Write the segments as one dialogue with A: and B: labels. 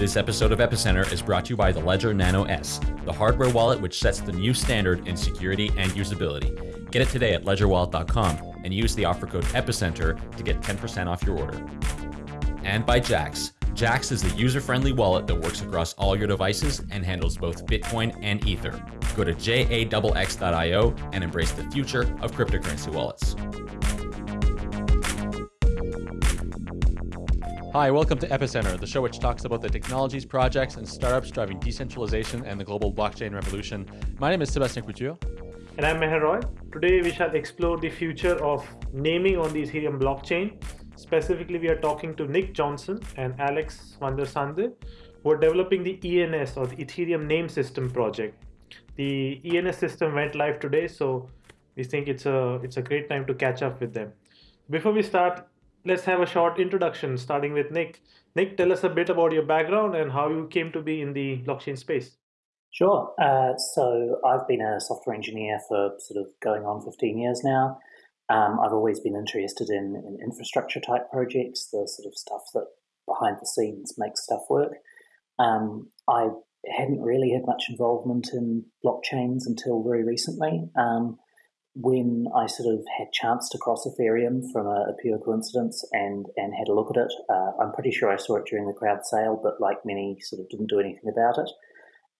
A: This episode of Epicenter is brought to you by the Ledger Nano S, the hardware wallet which sets the new standard in security and usability. Get it today at ledgerwallet.com and use the offer code EPICENTER to get 10% off your order. And by Jaxx. Jaxx is the user friendly wallet that works across all your devices and handles both Bitcoin and Ether. Go to jaxx.io and embrace the future of cryptocurrency wallets. Hi, welcome to Epicenter, the show which talks about the technologies, projects, and startups driving decentralization and the global blockchain revolution. My name is Sebastian Couture.
B: And I'm Meher Roy. Today we shall explore the future of naming on the Ethereum blockchain. Specifically, we are talking to Nick Johnson and Alex van der Sande, who are developing the ENS or the Ethereum Name System project. The ENS system went live today, so we think it's a it's a great time to catch up with them. Before we start, let's have a short introduction starting with Nick. Nick, tell us a bit about your background and how you came to be in the blockchain space.
C: Sure. Uh, so I've been a software engineer for sort of going on 15 years now. Um, I've always been interested in, in, infrastructure type projects, the sort of stuff that behind the scenes makes stuff work. Um, I hadn't really had much involvement in blockchains until very recently. Um, when I sort of had chance to cross Ethereum from a, a pure coincidence and and had a look at it, uh, I'm pretty sure I saw it during the crowd sale, but like many, sort of didn't do anything about it.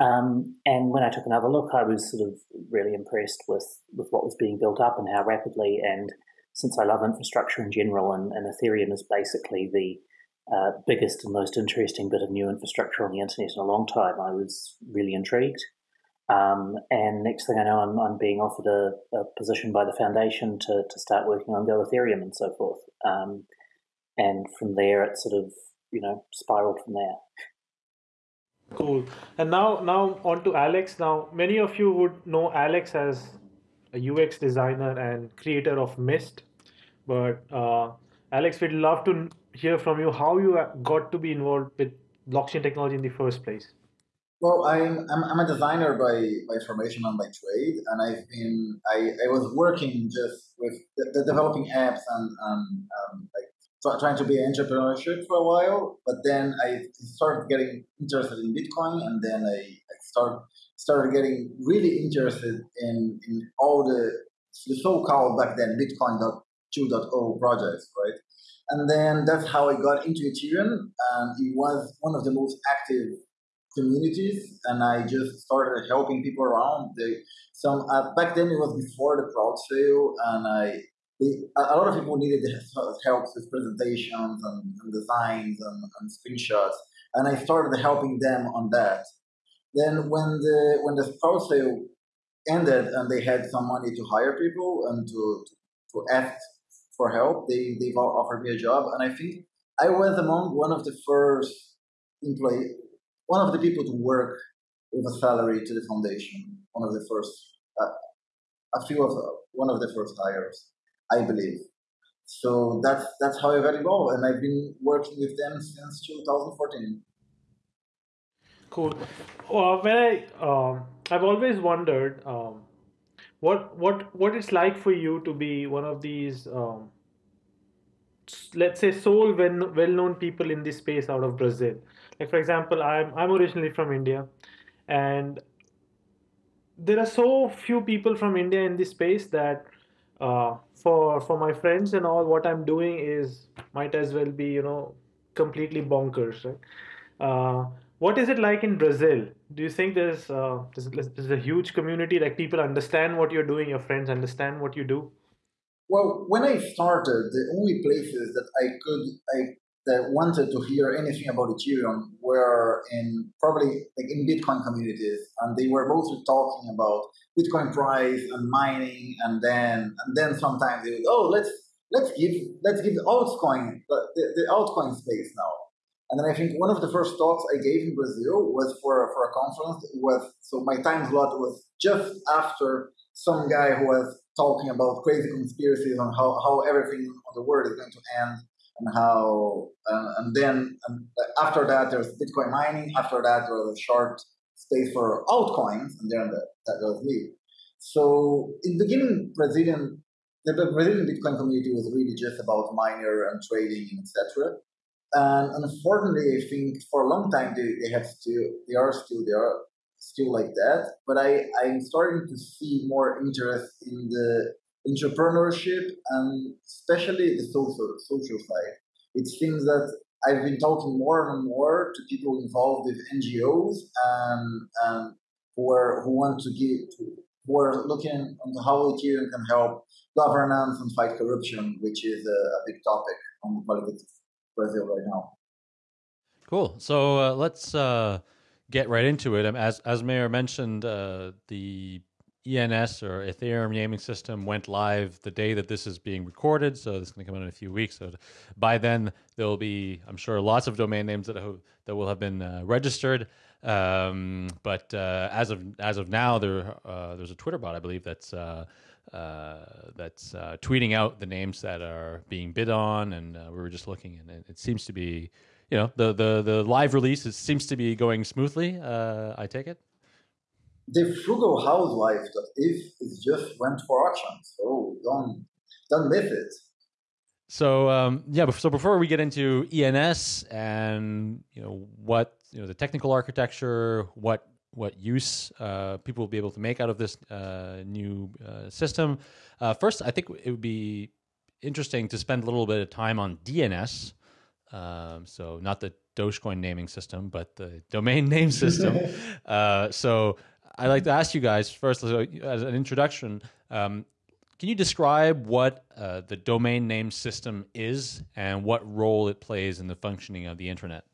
C: Um, and when I took another look, I was sort of really impressed with with what was being built up and how rapidly. And since I love infrastructure in general, and, and Ethereum is basically the uh, biggest and most interesting bit of new infrastructure on the internet in a long time, I was really intrigued. Um, and next thing I know, I'm, I'm being offered a, a, position by the foundation to, to start working on Go Ethereum and so forth. Um, and from there, it sort of, you know, spiraled from there.
B: Cool. And now, now on to Alex. Now, many of you would know Alex as a UX designer and creator of Mist. But uh, Alex, we'd love to hear from you how you got to be involved with blockchain technology in the first place.
D: Well, I'm, I'm, I'm a designer by, by formation and by trade, and I've been I, I was working just with the, the developing apps and, and um, like trying to be an entrepreneurship for a while. But then I started getting interested in Bitcoin, and then I, I started started getting really interested in in all the the so-called back then Bitcoin 2.0 projects, right? And then that's how I got into Ethereum, and it was one of the most active communities and I just started helping people around. They, some uh, back then it was before the crowd sale, and I a lot of people needed help with presentations and, and designs and, and, screenshots, and I started helping them on that. Then when the when the crowd sale ended and they had some money to hire people and to to ask for help, they they offered me a job, and I think I was among one of the first employee one of the people to work with a salary to the foundation, one of the first, uh, a few of one of the first hires, I believe. So that's that's how I got involved, and I've been working with them since 2014.
B: Cool. Well, when I um, I've always wondered um, what what what it's like for you to be one of these um, let's say sole well well known people in this space out of Brazil like for example, I'm I'm originally from India, and there are so few people from India in this space that uh, for for my friends and all, what I'm doing is might as well be you know completely bonkers. Right? Uh, what is it like in Brazil? Do you think there's, uh, there's there's a huge community like people understand what you're doing, your friends understand what you do?
D: Well, when I started, the only places that I could I that wanted to hear anything about Ethereum were in probably like in Bitcoin communities, and they were mostly talking about Bitcoin price and mining, and then and then sometimes they would oh let's let's give let's give the altcoin the, the altcoin space now. And then I think one of the first talks I gave in Brazil was for for a conference. It was so my time slot was just after some guy who was talking about crazy conspiracies on how, how everything on the world is going to end and how uh, and then and after that there's Bitcoin mining. After that there was a short space for altcoins, and then the, that was me. So in the beginning, Brazilian the Brazilian Bitcoin community was really just about miner and trading, etc. and unfortunately, I think for a long time they, they have still they are still they are still like that. But I I'm starting to see more interest in the entrepreneurship and especially the social social side. It seems that I've been talking more and more to people involved with NGOs and, and who are who want to give who are looking into how Ethereum can help governance and fight corruption, which is a, a big topic on the politics of Brazil right now.
A: Cool. So uh, let's uh, get right into it. Um, as as Meher mentioned, uh, the ENS or Ethereum naming system went live the day that this is being recorded. So this is going to come out in a few weeks. So by then there will be, I'm sure, lots of domain names that that will have been uh, registered. Um, but uh, as of as of now, there uh, there's a Twitter bot, I believe, that's uh, uh, that's uh, tweeting out the names that are being bid on, and we were just looking, and it, it, seems to be, you know, the the the live release it seems to be going smoothly. I take it
D: the frugal housewife that if it just went for auction. So don't don't miss it.
A: So um, yeah, so before we get into ENS and you know what you know the technical architecture, what what use uh, people will be able to make out of this uh, new uh, system. Uh, first, I think it would be interesting to spend a little bit of time on DNS. Um, so not the Dogecoin naming system, but the domain name system. Uh, so I'd like to ask you guys first, as an introduction, um, can you describe what uh, the domain name system is and what role it plays in the functioning of the internet?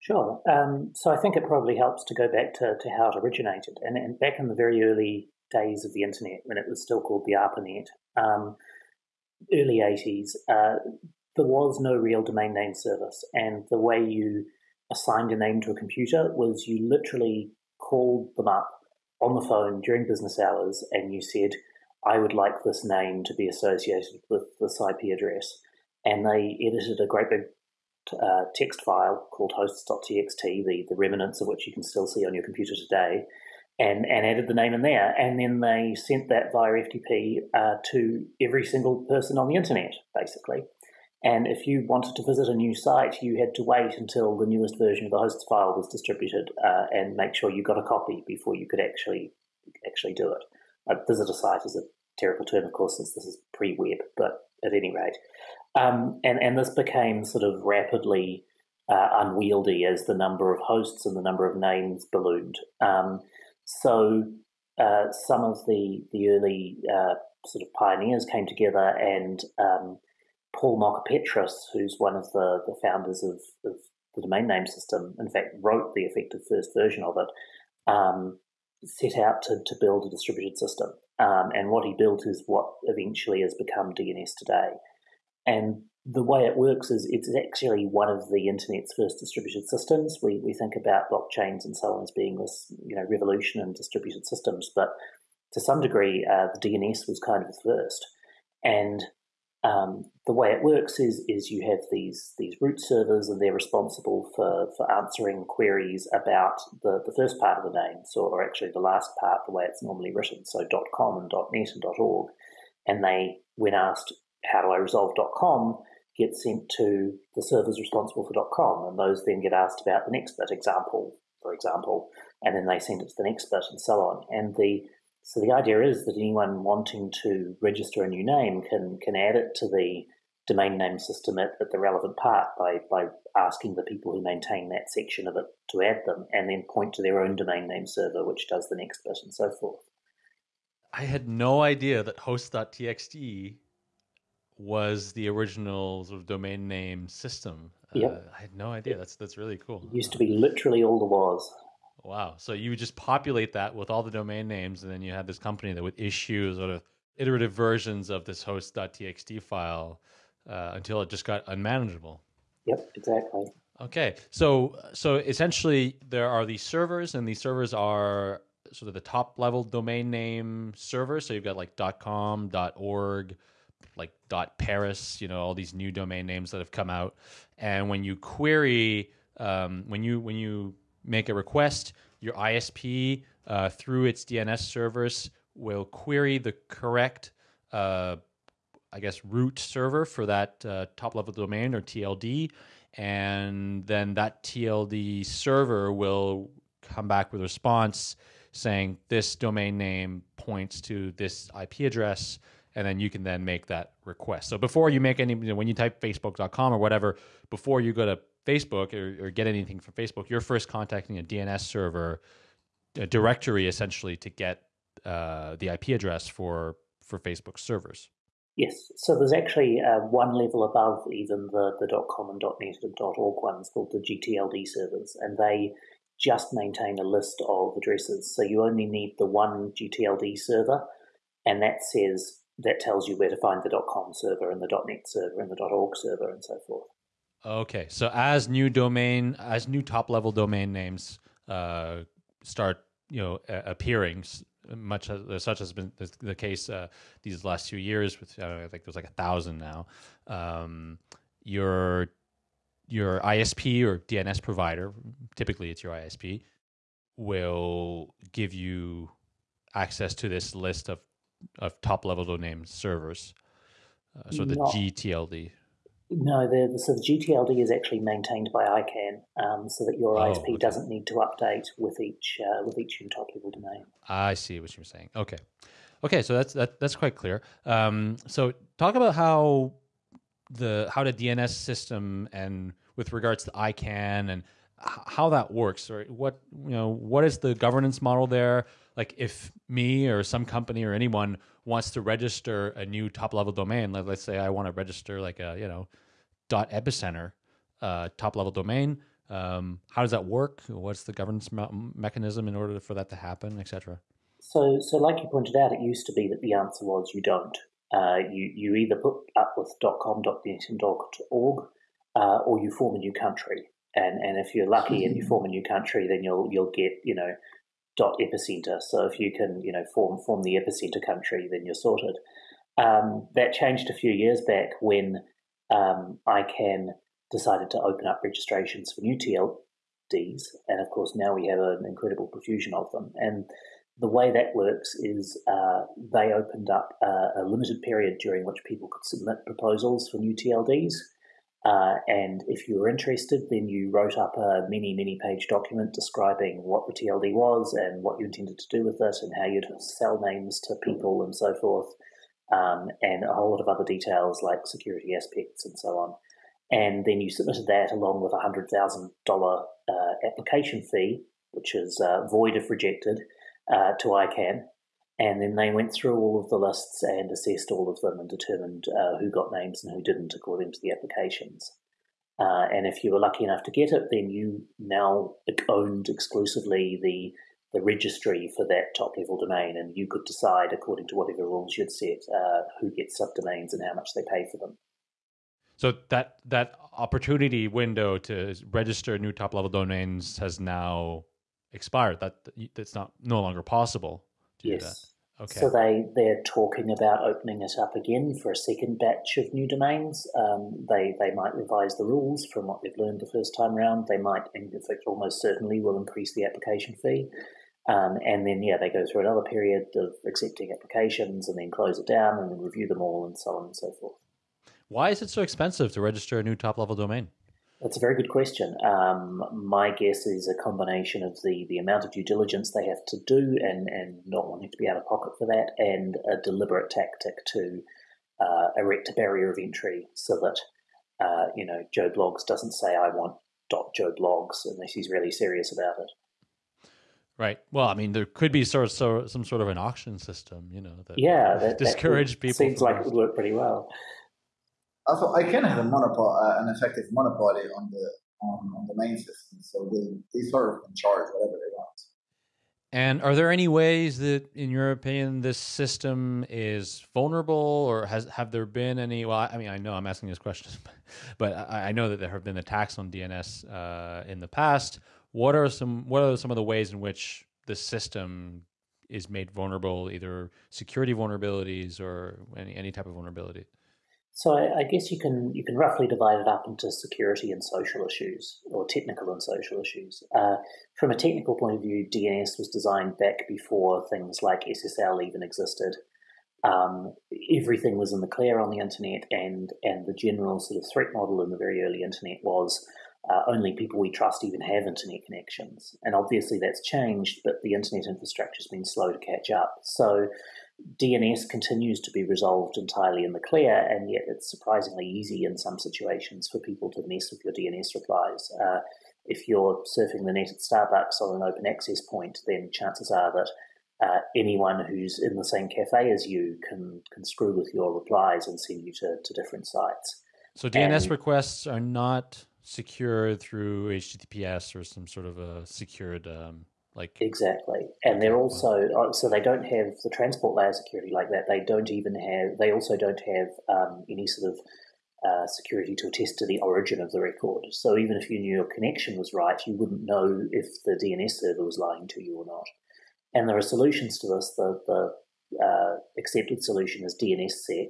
C: Sure. Um, so I think it probably helps to go back to, to how it originated. And, and, back in the very early days of the internet, when it was still called the ARPANET, um, early 80s, uh, there was no real domain name service. And the way you assigned a name to a computer was you literally called them up on the phone during business hours and you said, I would like this name to be associated with this IP address. And they edited a great big uh, text file called hosts.txt, the, the remnants of which you can still see on your computer today, and, and added the name in there. And then they sent that via FTP uh, to every single person on the internet, basically. And if you wanted to visit a new site, you had to wait until the newest version of the hosts file was distributed uh, and make sure you got a copy before you could actually actually do it. A visit a site is a terrible term, of course, since this is pre-web, but at any rate, um, and and this became sort of rapidly uh, unwieldy as the number of hosts and the number of names ballooned. Um, so uh, some of the the early uh, sort of pioneers came together and um, Paul Mockapetris, who's one of the, the founders of, of, the domain name system, in fact, wrote the effective first version of it, um, set out to, to build a distributed system. Um, and what he built is what eventually has become DNS today. And the way it works is it's actually one of the internet's first distributed systems. We, we think about blockchains and so on as being this you know revolution in distributed systems, but to some degree, uh, the DNS was kind of the first. And um, the way it works is is you have these these root servers and they're responsible for, for answering queries about the, the first part of the name, so or actually the last part, the way it's normally written, so .com and .net and .org, and they when asked how do I resolve .com, get sent to the servers responsible for .com, and those then get asked about the next bit example, for example, and then they send it to the next bit and so on, and the so the idea is that anyone wanting to register a new name can can add it to the domain name system at, at the relevant part by, by asking the people who maintain that section of it to add them and then point to their own domain name server which does the next bit and so forth.
A: I had no idea that host.txt was the original sort of domain name system.
C: Yep. Uh,
A: I had no idea. That's that's really cool.
C: It used to be literally all there was.
A: Wow. So you would just populate that with all the domain names, and then you had this company that would issue sort of iterative versions of this host.txt file uh, until it just got unmanageable.
C: Yep, exactly.
A: Okay. So so essentially there are these servers, and these servers are sort of the top level domain name servers. So you've got like .com, .org, like .paris, you know, all these new domain names that have come out. And when you query, um, when you when you make a request, your ISP uh, through its DNS servers will query the correct uh, I guess, root server for that uh, top level domain or TLD. And then that TLD server will come back with a response saying this domain name points to this IP address. And then you can then make that request. So before you make any, you know, when you type facebook.com or whatever, before you go to Facebook or, or get anything from Facebook, you're first contacting a DNS server, a directory essentially to get uh, the IP address for for Facebook servers.
C: Yes, so there's actually uh, one level above even the, the .com and .net and .org ones called the GTLD servers, and they just maintain a list of addresses. So you only need the one GTLD server, and that says that tells you where to find the .com server and the .net server and the .org server and so forth.
A: Okay, so as new domain, as new top level domain names uh, start, you know, appearing, much as such has been the, the case uh, these last few years. With I, know, I think there's like a thousand now. Um, your your ISP or DNS provider, typically it's your ISP, will give you access to this list of of top level domain servers. Uh, so the Not, GTLD.
C: No, the, so the GTLD is actually maintained by ICANN, um, so that your oh, ISP okay. doesn't need to update with each uh, with each top level domain.
A: I see what you're saying. Okay, okay, so that's that, that's quite clear. Um, so talk about how the how the DNS system and with regards to ICANN and how that works, or what you know, what is the governance model there? Like, if me or some company or anyone wants to register a new top level domain, let, us say I want to register like a you know dot epicenter uh, top level domain. Um, how does that work? What's the governance me- mechanism in order for that to happen, etc.?
C: So, so like you pointed out, it used to be that the answer was you don't. Uh, you you either put up with .com, .net, and .org, uh, or you form a new country. And and if you're lucky and you form a new country, then you'll you'll get you know dot epicenter. So if you can you know form form the epicenter country, then you're sorted. Um, that changed a few years back when um, ICANN decided to open up registrations for new TLDs, and of course now we have an incredible profusion of them. And the way that works is uh, they opened up a, a, limited period during which people could submit proposals for new TLDs. Uh, and if you were interested, then you wrote up a mini, mini page document describing what the TLD was and what you intended to do with it and how you'd sell names to people and so forth um, and a whole lot of other details like security aspects and so on. And then you submitted that along with a $100,000 uh, application fee, which is uh, void if rejected, uh, to ICANN. And then they went through all of the lists and assessed all of them and determined uh, who got names and who didn't according to the applications. Uh, and if you were lucky enough to get it, then you now owned exclusively the the registry for that top level domain, and you could decide according to whatever rules you'd set uh, who gets subdomains and how much they pay for them.
A: So that that opportunity window to register new top level domains has now expired. That that's not no longer possible.
C: Yes. Okay. So they they're talking about opening it up again for a second batch of new domains. Um, they they might revise the rules from what they've learned the first time around. They might, in fact, almost certainly will increase the application fee. Um, and then, yeah, they go through another period of accepting applications and then close it down and then review them all and so on and so forth.
A: Why is it so expensive to register a new top level domain?
C: That's a very good question. Um, my guess is a combination of the, the amount of due diligence they have to do and, and not wanting to be out of pocket for that, and a deliberate tactic to uh, erect a barrier of entry so that uh, you know Joe Bloggs doesn't say I want dot Joe Bloggs unless he's really serious about it.
A: Right. Well, I mean, there could be sort of so, some sort of an auction system, you know, that
C: yeah, that,
A: discourage
C: that
A: people.
C: Seems like it would work pretty well.
D: Also, ICANN have a monopoly, uh, an effective monopoly on the on, on the main system, so they they sort of can charge whatever they want.
A: And are there any ways that, in your opinion, this system is vulnerable, or has have there been any? Well, I mean, I know I'm asking this question, but I, I know that there have been attacks on DNS uh, in the past. What are some What are some of the ways in which the system is made vulnerable, either security vulnerabilities or any any type of vulnerability?
C: So I, I guess you can you can roughly divide it up into security and social issues, or technical and social issues. Uh, from a technical point of view, DNS was designed back before things like SSL even existed. um, everything was in the clear on the internet, and and the general sort of threat model in the very early internet was uh, only people we trust even have internet connections. And obviously that's changed, but the internet infrastructure has been slow to catch up. So DNS continues to be resolved entirely in the clear, and yet it's surprisingly easy in some situations for people to mess with your DNS replies. Uh, if you're surfing the net at Starbucks on an open access point, then chances are that uh, anyone who's in the same cafe as you can can screw with your replies and send you to, to different sites.
A: So DNS and, requests are not secured through HTTPS or some sort of a secured um, like
C: exactly. And they're also uh, so they don't have the transport layer security like that. They don't even have they also don't have um, any sort of uh, security to attest to the origin of the record. So even if you knew your connection was right you wouldn't know if the dns server was lying to you or not. And there are solutions to this. The, the uh, accepted solution is dnssec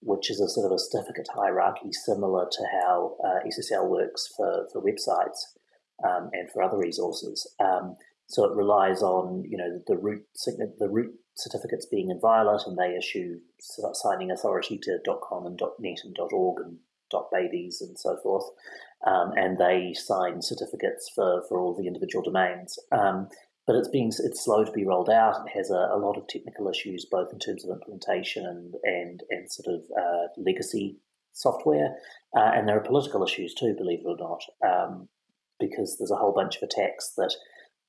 C: which is a sort of a certificate hierarchy similar to how uh, ssl works for, for websites um, and for other resources. Um, so it relies on you know the root the root certificates being inviolate, and they issue signing authority to .com and .net and .org and .babies and so forth, um, and they sign certificates for, for all the individual domains. Um, but it's being it's slow to be rolled out. It has a, a, lot of technical issues, both in terms of implementation and and, and sort of uh, legacy software, uh, and there are political issues too, believe it or not, um, because there's a whole bunch of attacks that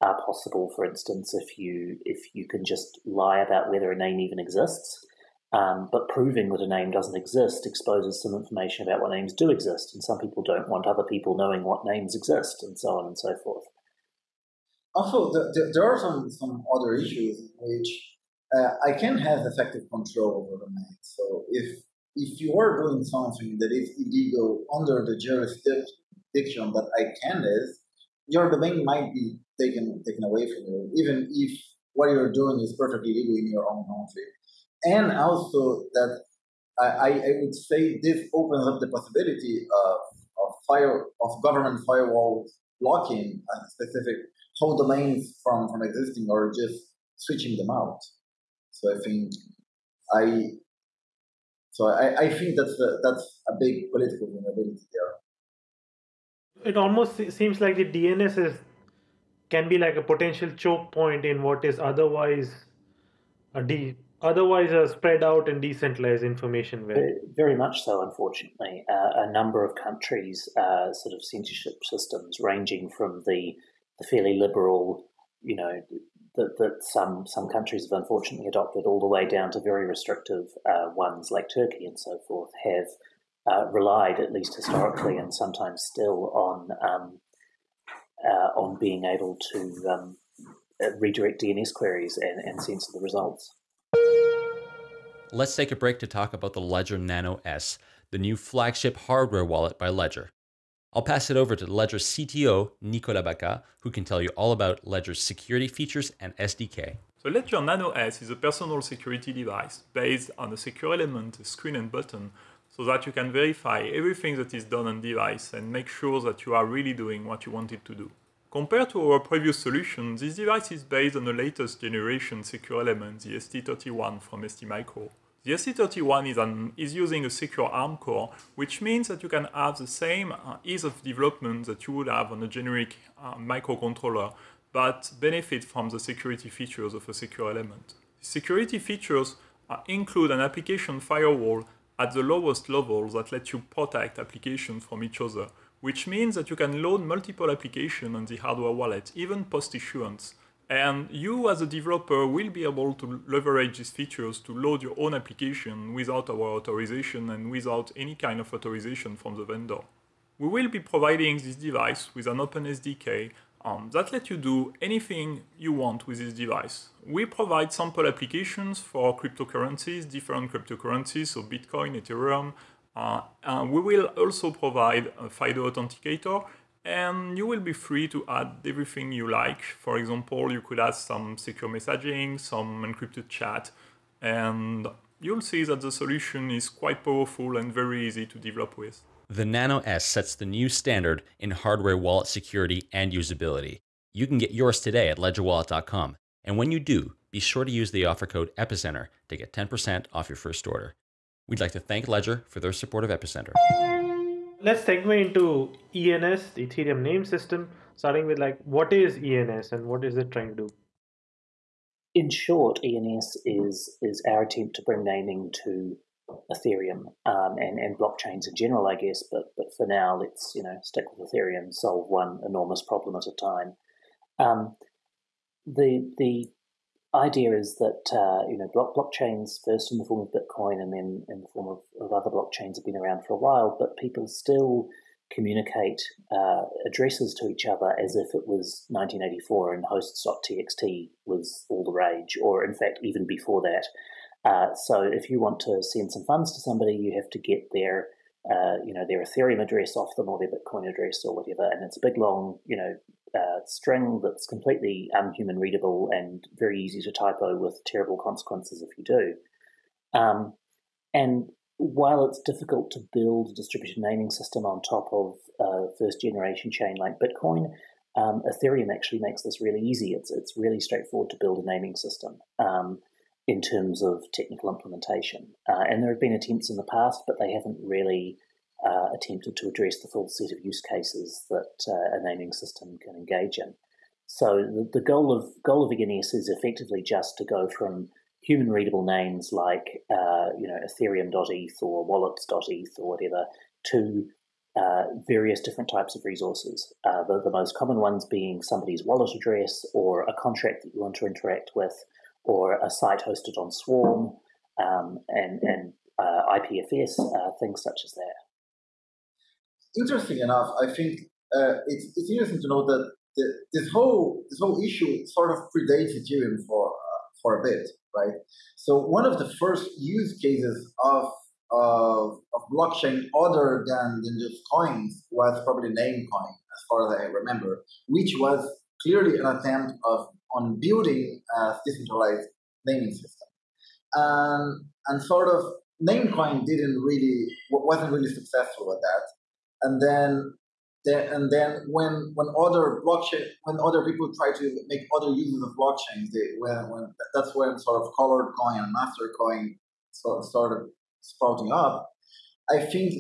C: are possible. For instance, if you if you can just lie about whether a name even exists, um, but proving that a name doesn't exist exposes some information about what names do exist, and some people don't want other people knowing what names exist, and so on and so forth.
D: Also, the, the, there are some, some other issues in which uh, ICANN have effective control over the name. So if if you are doing something that is illegal under the jurisdiction that ICANN is, your domain might be taken taken away from you, even if what you're doing is perfectly legal in your own country. And also that I, I would say this opens up the possibility of, of fire of government firewall blocking specific whole domains from, from existing or just switching them out. So I think I so I, I think that's a, that's a big political vulnerability there.
B: It almost seems like the DNS is can be like a potential choke point in what is otherwise a de- otherwise a spread out and decentralized information
C: very, very much so unfortunately. Uh, a number of countries uh, sort of censorship systems ranging from the, the fairly liberal you know that, that some some countries have unfortunately adopted all the way down to very restrictive uh, ones like Turkey and so forth have uh, relied at least historically and sometimes still on um, uh, on being able to um, uh, redirect DNS queries and, and censor the results.
A: Let's take a break to talk about the Ledger Nano S, the new flagship hardware wallet by Ledger. I'll pass it over to Ledger CTO Nicolas Bacca, who can tell you all about Ledger's security features and SDK.
E: The Ledger Nano S is a personal security device based on a secure element, a screen and button, so that you can verify everything that is done on device and make sure that you are really doing what you wanted to do. Compared to our previous solution, this device is based on the latest generation secure element, the ST31 from STMicro. The ST31 is, an, is using a secure ARM core, which means that you can have the same uh, ease of development that you would have on a generic uh, microcontroller, but benefit from the security features of a secure element. Security features uh, include an application firewall at the lowest levels that let you protect applications from each other, which means that you can load multiple applications on the hardware wallet, even post-issuance. And you as a developer will be able to leverage these features to load your own application without our authorization and without any kind of authorization from the vendor. We will be providing this device with an open SDK um, that lets you do anything you want with this device. We provide sample applications for cryptocurrencies, different cryptocurrencies, so Bitcoin, Ethereum. Uh, we will also provide a FIDO authenticator, and you will be free to add everything you like. For example, you could add some secure messaging, some encrypted chat, and you'll see that the solution is quite powerful and very easy to develop with.
A: The Nano S sets the new standard in hardware wallet security and usability. You can get yours today at ledgerwallet.com. And when you do, be sure to use the offer code EPICENTER to get 10% off your first order. We'd like to thank Ledger for their support of Epicenter.
B: Let's segue into ENS, the Ethereum name system, starting with like what is ENS and what is it trying to do?
C: In short, ENS is is our attempt to bring naming to Ethereum um, and and blockchains in general, I guess. But but for now, let's you know stick with Ethereum, solve one enormous problem at a time. Um, the the idea is that uh, you know block blockchains first in the form of Bitcoin and then in the form of, of other blockchains have been around for a while, but people still communicate uh, addresses to each other as if it was 1984 and hosts.txt was all the rage, or in fact even before that. Uh, so if you want to send some funds to somebody, you have to get their uh, you know their Ethereum address off them or their Bitcoin address or whatever, and it's a big long you know uh, string that's completely unhuman readable and very easy to typo with terrible consequences if you do. Um, and while it's difficult to build a distributed naming system on top of a first generation chain like Bitcoin, um, Ethereum actually makes this really easy. It's it's really straightforward to build a naming system um, in terms of technical implementation. Uh, and there have been attempts in the past, but they haven't really uh, attempted to address the full set of use cases that uh, a naming system can engage in. So the, the goal of goal of ENS is effectively just to go from human readable names like uh, you know Ethereum.eth or Wallets.eth or whatever to uh, various different types of resources. Uh, the, the most common ones being somebody's wallet address or a contract that you want to interact with or a site hosted on Swarm um, and, and uh, IPFS, uh, things such as that
D: interesting enough, I think uh, it's, it's interesting to know that the, this whole this whole issue sort of predates Ethereum for uh, for a bit, right? So one of the first use cases of of, of blockchain other than, than just coins was probably Namecoin, as far as I remember, which was clearly an attempt of on building a decentralized naming system, and and sort of Namecoin didn't really wasn't really successful at that and then then, and then when when other blockchain when other people try to make other uses of blockchains, they, when, when that's when sort of colored coin and Mastercoin sort of started sprouting up. I think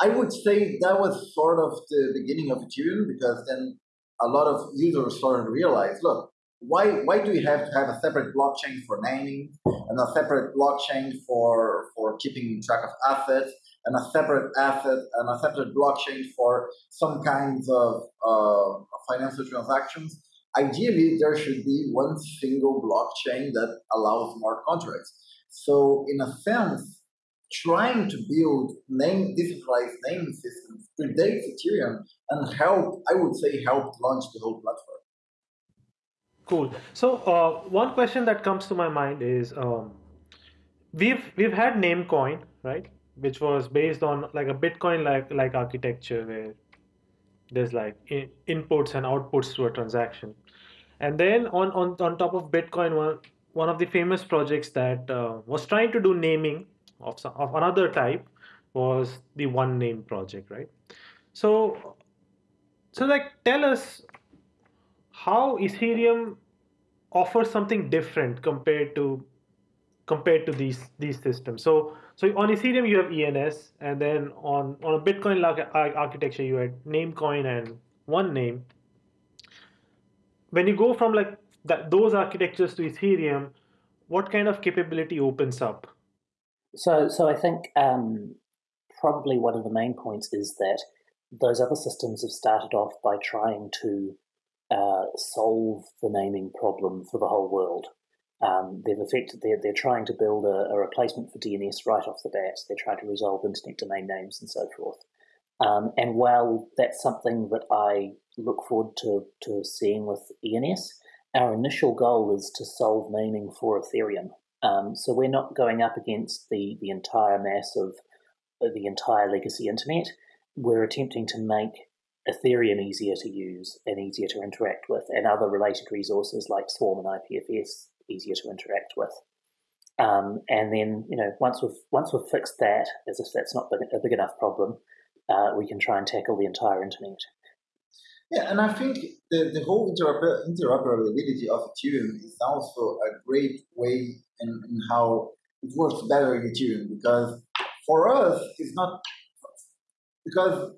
D: I would say that was sort of the beginning of Ethereum because then a lot of users started to realize, look, why why do we have to have a separate blockchain for naming and a separate blockchain for for keeping track of assets and a separate asset and a separate blockchain for some kinds of uh, financial transactions. Ideally, there should be one single blockchain that allows smart contracts. So, in a sense, trying to build name decentralized naming systems predates Ethereum and helped, I would say, helped launch the whole platform.
B: Cool. So, uh, one question that comes to my mind is um, we've we've had Namecoin, right? which was based on like a Bitcoin like like architecture where there's like in, inputs and outputs to a transaction. And then on, on, on top of Bitcoin, one, one of the famous projects that uh, was trying to do naming of, some, of another type was the Onename project, right? So, so like tell us how Ethereum offers something different compared to compared to these these systems. So so on Ethereum you have ENS, and then on on a Bitcoin like architecture you had Namecoin and Onename. When you go from like that those architectures to Ethereum, what kind of capability opens up?
C: So so I think um, probably one of the main points is that those other systems have started off by trying to uh, solve the naming problem for the whole world. Um, they've affected, they're, they're trying to build a, a, replacement for DNS right off the bat. They're trying to resolve internet domain names and so forth. Um, and while that's something that I look forward to, to seeing with ENS, our initial goal is to solve naming for Ethereum. Um, so we're not going up against the, the entire mass of the entire legacy internet. We're attempting to make Ethereum easier to use and easier to interact with, and other related resources like Swarm and IPFS easier to interact with. Um, and then, you know, once we've once we've fixed that, as if that's not a big enough problem, uh, we can try and tackle the entire internet.
D: Yeah, and I think the, the whole interoper- interoperability of Ethereum is also a great way in, in how it works better in Ethereum because for us, it's not because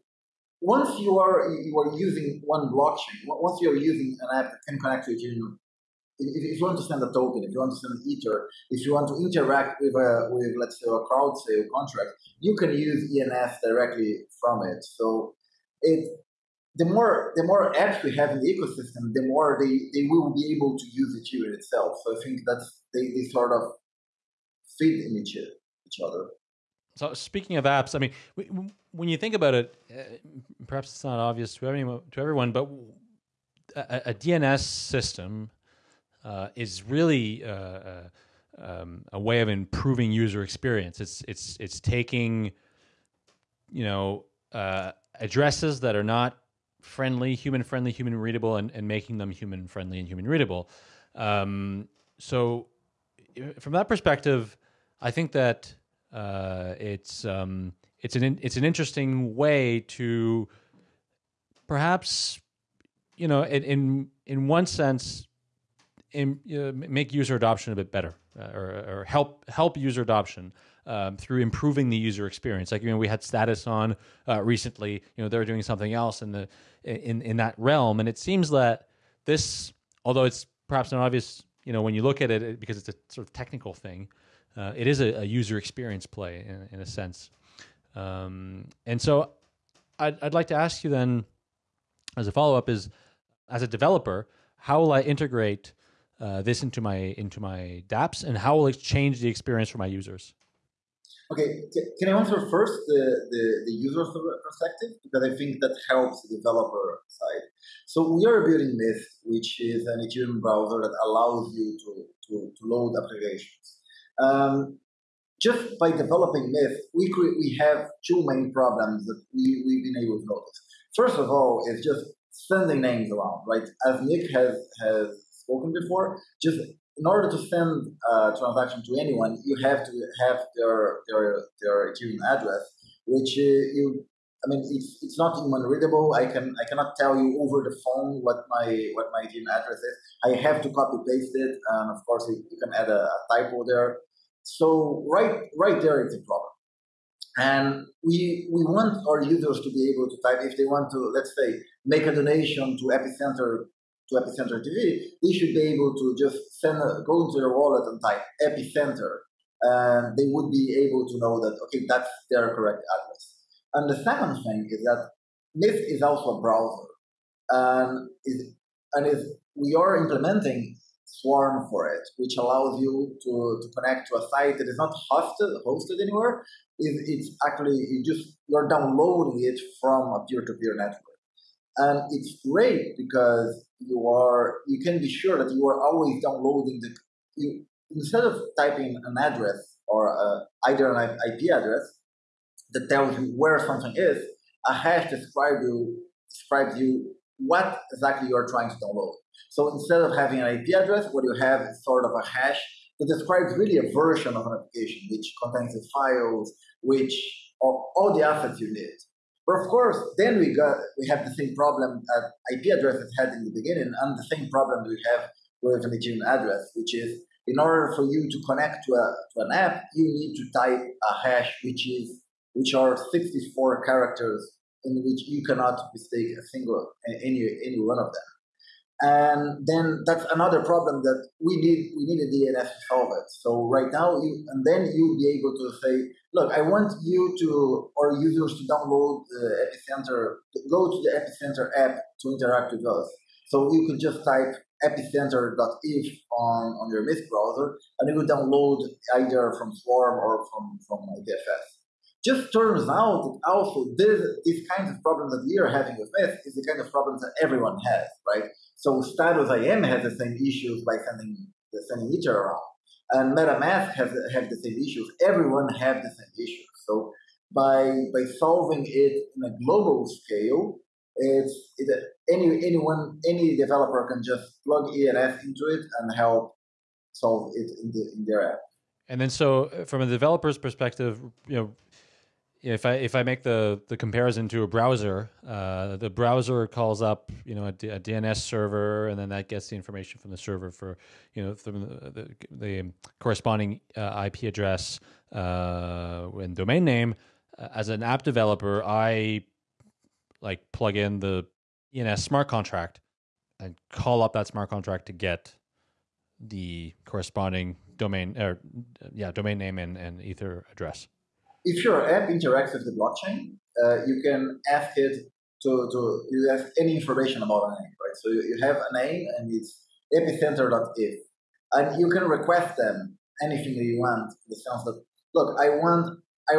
D: once you are you are using one blockchain, once you are using an app that can connect to Ethereum, if, you understand the token, if you understand Ether, if you want to interact with a with let's say a crowd sale contract, you can use ENS directly from it. So it the more the more apps we have in the ecosystem, the more they, they will be able to use Ethereum itself. So I think that's they, they sort of feed in each, each other.
A: So speaking of apps, I mean, when you think about it, uh, perhaps it's not obvious to everyone, to everyone but a, a DNS system uh, is really uh, uh, um, a way of improving user experience. It's it's it's taking, you know, uh, addresses that are not friendly, human friendly, human readable, and, and making them human friendly and human readable. Um, so, from that perspective, I think that uh, it's um, it's an it's an interesting way to perhaps you know in in, in one sense in, uh, make user adoption a bit better uh, or, or help help user adoption um, through improving the user experience. Like you know, we had status on uh, recently. You know, they're doing something else in the in in that realm, and it seems that this, although it's perhaps not obvious, you know, when you look at it because it's a sort of technical thing, uh, it is a, a, user experience play in, in a sense. Um, and so, I'd I'd like to ask you then, as a follow up, is as a developer, how will I integrate uh, this into my into my dApps, and how will it change the experience for my users?
D: Okay, can I answer first the, the, the user perspective? Because I think that helps the developer side. So we are building Mist, which is an Ethereum browser that allows you to, to, to load applications. Um, just by developing Mist, we, we have two main problems that we, we've been able to notice. First of all, is just sending names around, right? As Nick has, has spoken before, just in order to send a transaction to anyone, you have to have their their their Ethereum address, which uh, you. I mean, it's it's not human readable. I can I cannot tell you over the phone what my what my Ethereum address is. I have to copy paste it, and of course you, you can add a, a typo there. So right right there it's a problem. And we we want our users to be able to type if they want to, let's say, make a donation to Epicenter to Epicenter TV, they should be able to just send a, go into their wallet and type Epicenter, and they would be able to know that okay, that's their correct address. And the second thing is that Mist is also a browser, and is and is we are implementing Swarm for it, which allows you to, to connect to a site that is not hosted hosted anywhere. It, it's actually you just you're downloading it from a peer-to-peer network. And it's great because you are you can be sure that you are always downloading the you, instead of typing an address or uh, either an IP address that tells you where something is, a hash describes you describes you what exactly you are trying to download. So instead of having an IP address, what you have is sort of a hash that describes really a version of an application which contains the files, which all, all the assets you need. But of course, then we got we have the same problem uh, that IP addresses had in the beginning, and the same problem we have with an Ethereum address, which is in order for you to connect to, a, to an app, you need to type a hash, which is which are 64 characters in which you cannot mistake a single any any one of them. And then that's another problem that we need we need a DNS to solve it. So right now, you, and then you'll be able to say, look, I want you to or users to download the Epicenter, go to the Epicenter app to interact with us. So you could just type epicenter.eth on, on your Mist browser, and it will download either from Swarm or from from IPFS. Just turns out that also this, this kind of problem that we are having with Mist is the kind of problems that everyone has, right? So Status IM has the same issues by sending sending Ether around, and MetaMask has have the same issues. Everyone has the same issues. So by by solving it in a global scale, it's it, any anyone any developer can just plug ENS into it and help solve it in, the, in their app.
A: And then, so uh, from a developer's perspective, you know, if I if I make the the comparison to a browser, uh, the browser calls up you know a, a, DNS server, and then that gets the information from the server for you know from the, the, the corresponding uh, IP address uh, and domain name. Uh, as an app developer, I like plug in the ENS smart contract and call up that smart contract to get the corresponding domain or yeah domain name and, and ether address
D: if your app interacts with the blockchain uh, you can ask it to, to you ask any information about a name right so you, you have a name and it's epicenter.eth and you can request them anything that you want in the sense that look i want I,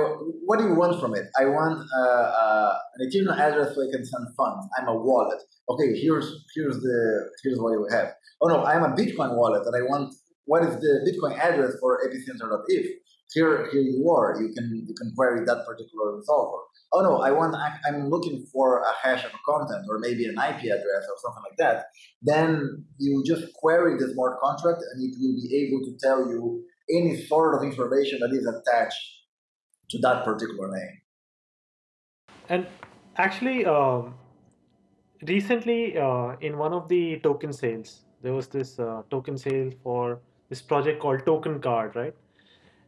D: what do you want from it? I want uh, uh, an Ethereum address so I can send funds. I'm a wallet. Okay, here's here's the here's what we have. Oh no, I'm a Bitcoin wallet, and I want what is the Bitcoin address for epicenter.eth? Here, here you are. You can you can query that particular resolver. Oh no, I want I'm looking for a hash of a content or maybe an IP address or something like that. Then you just query the smart contract, and it will be able to tell you any sort of information that is attached to that particular name.
B: And actually, um, recently uh, in one of the token sales, there was this uh, token sale for this project called Token Card, right?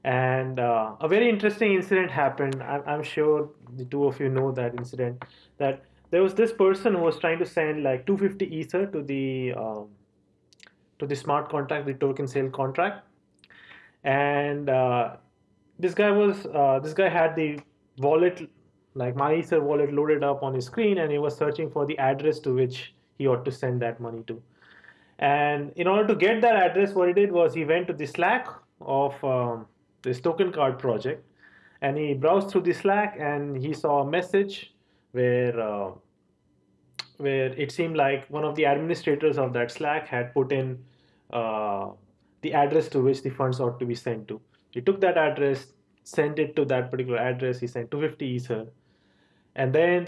B: And uh, a very interesting incident happened. I'm, I'm sure the two of you know that incident. That there was this person who was trying to send like 250 ether to the um, to the smart contract, the token sale contract, and uh, this guy was uh, this guy had the wallet like my ether wallet loaded up on his screen and he was searching for the address to which he ought to send that money to and in order to get that address what he did was he went to the slack of um, this token card project and he browsed through the slack and he saw a message where uh, where it seemed like one of the administrators of that slack had put in uh, the address to which the funds ought to be sent to he took that address, sent it to that particular address. He sent 250 Ether. And then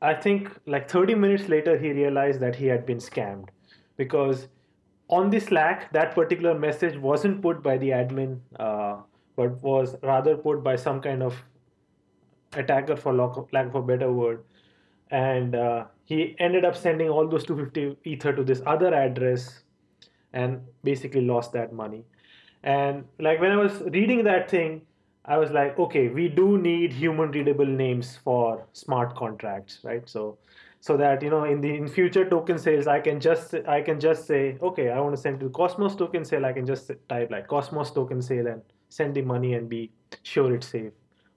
B: I think like 30 minutes later, he realized that he had been scammed because on the Slack, that particular message wasn't put by the admin, uh, but was rather put by some kind of attacker, for lack of a better word. And uh, he ended up sending all those 250 Ether to this other address and basically lost that money. And like when I was reading that thing, I was like, okay, we do need human readable names for smart contracts, right? So so that you know in the in future token sales i can just i can just say okay i want to send to the cosmos token sale i can just type like cosmos token sale and send the money and be sure it's safe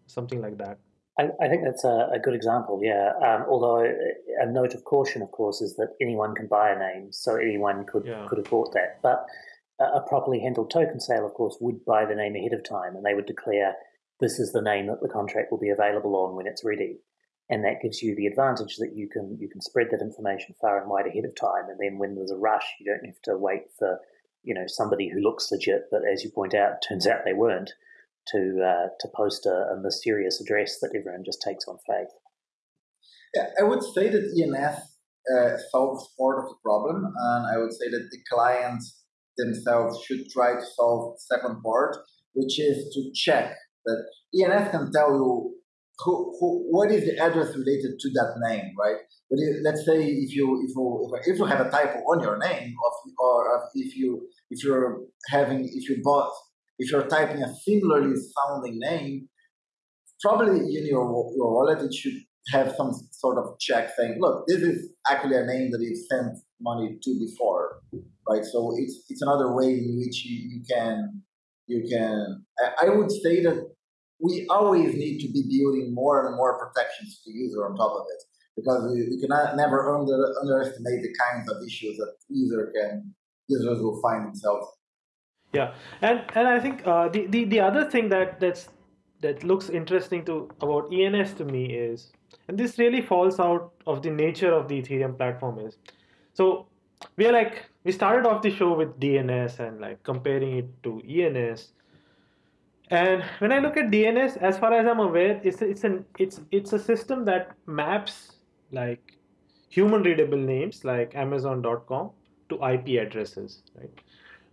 B: something like that
C: i, I think that's a, a, good example yeah um, although a note of caution of course is that anyone can buy a name so anyone could yeah. could have bought that but a properly handled token sale, of course, would buy the name ahead of time and they would declare this is the name that the contract will be available on when it's ready. And that gives you the advantage that you can you can spread that information far and wide ahead of time. And then when there's a rush, you don't have to wait for you know somebody who looks legit, but as you point out, turns out they weren't, to uh, to post a, a mysterious address that everyone just takes on faith.
D: Yeah, I would say that ENS uh, solves part of the problem, and I would say that the clients themselves should try to solve the second part, which is to check that ENS can tell you who, who, what is the address related to that name, right? But if, let's say if you if you if you have a typo on your name, of, or if you if you're having if you bought if you're typing a similarly sounding name, probably in your your wallet it should have some sort of check saying, look, this is actually a name that you've sent money to before, right? So it's it's another way in which you, you can you can. I, I would say that we always need to be building more and more protections to user on top of it because we, we cannot never under, underestimate the kinds of issues that user can users will find themselves.
B: Yeah, and and I think uh, the, the the other thing that that's that looks interesting to about ENS to me is, and this really falls out of the nature of the Ethereum platform is, so we are like we started off the show with DNS and like comparing it to ENS. And when I look at DNS, as far as I'm aware, it's it's an it's it's a system that maps like human readable names like Amazon.com to IP addresses, right?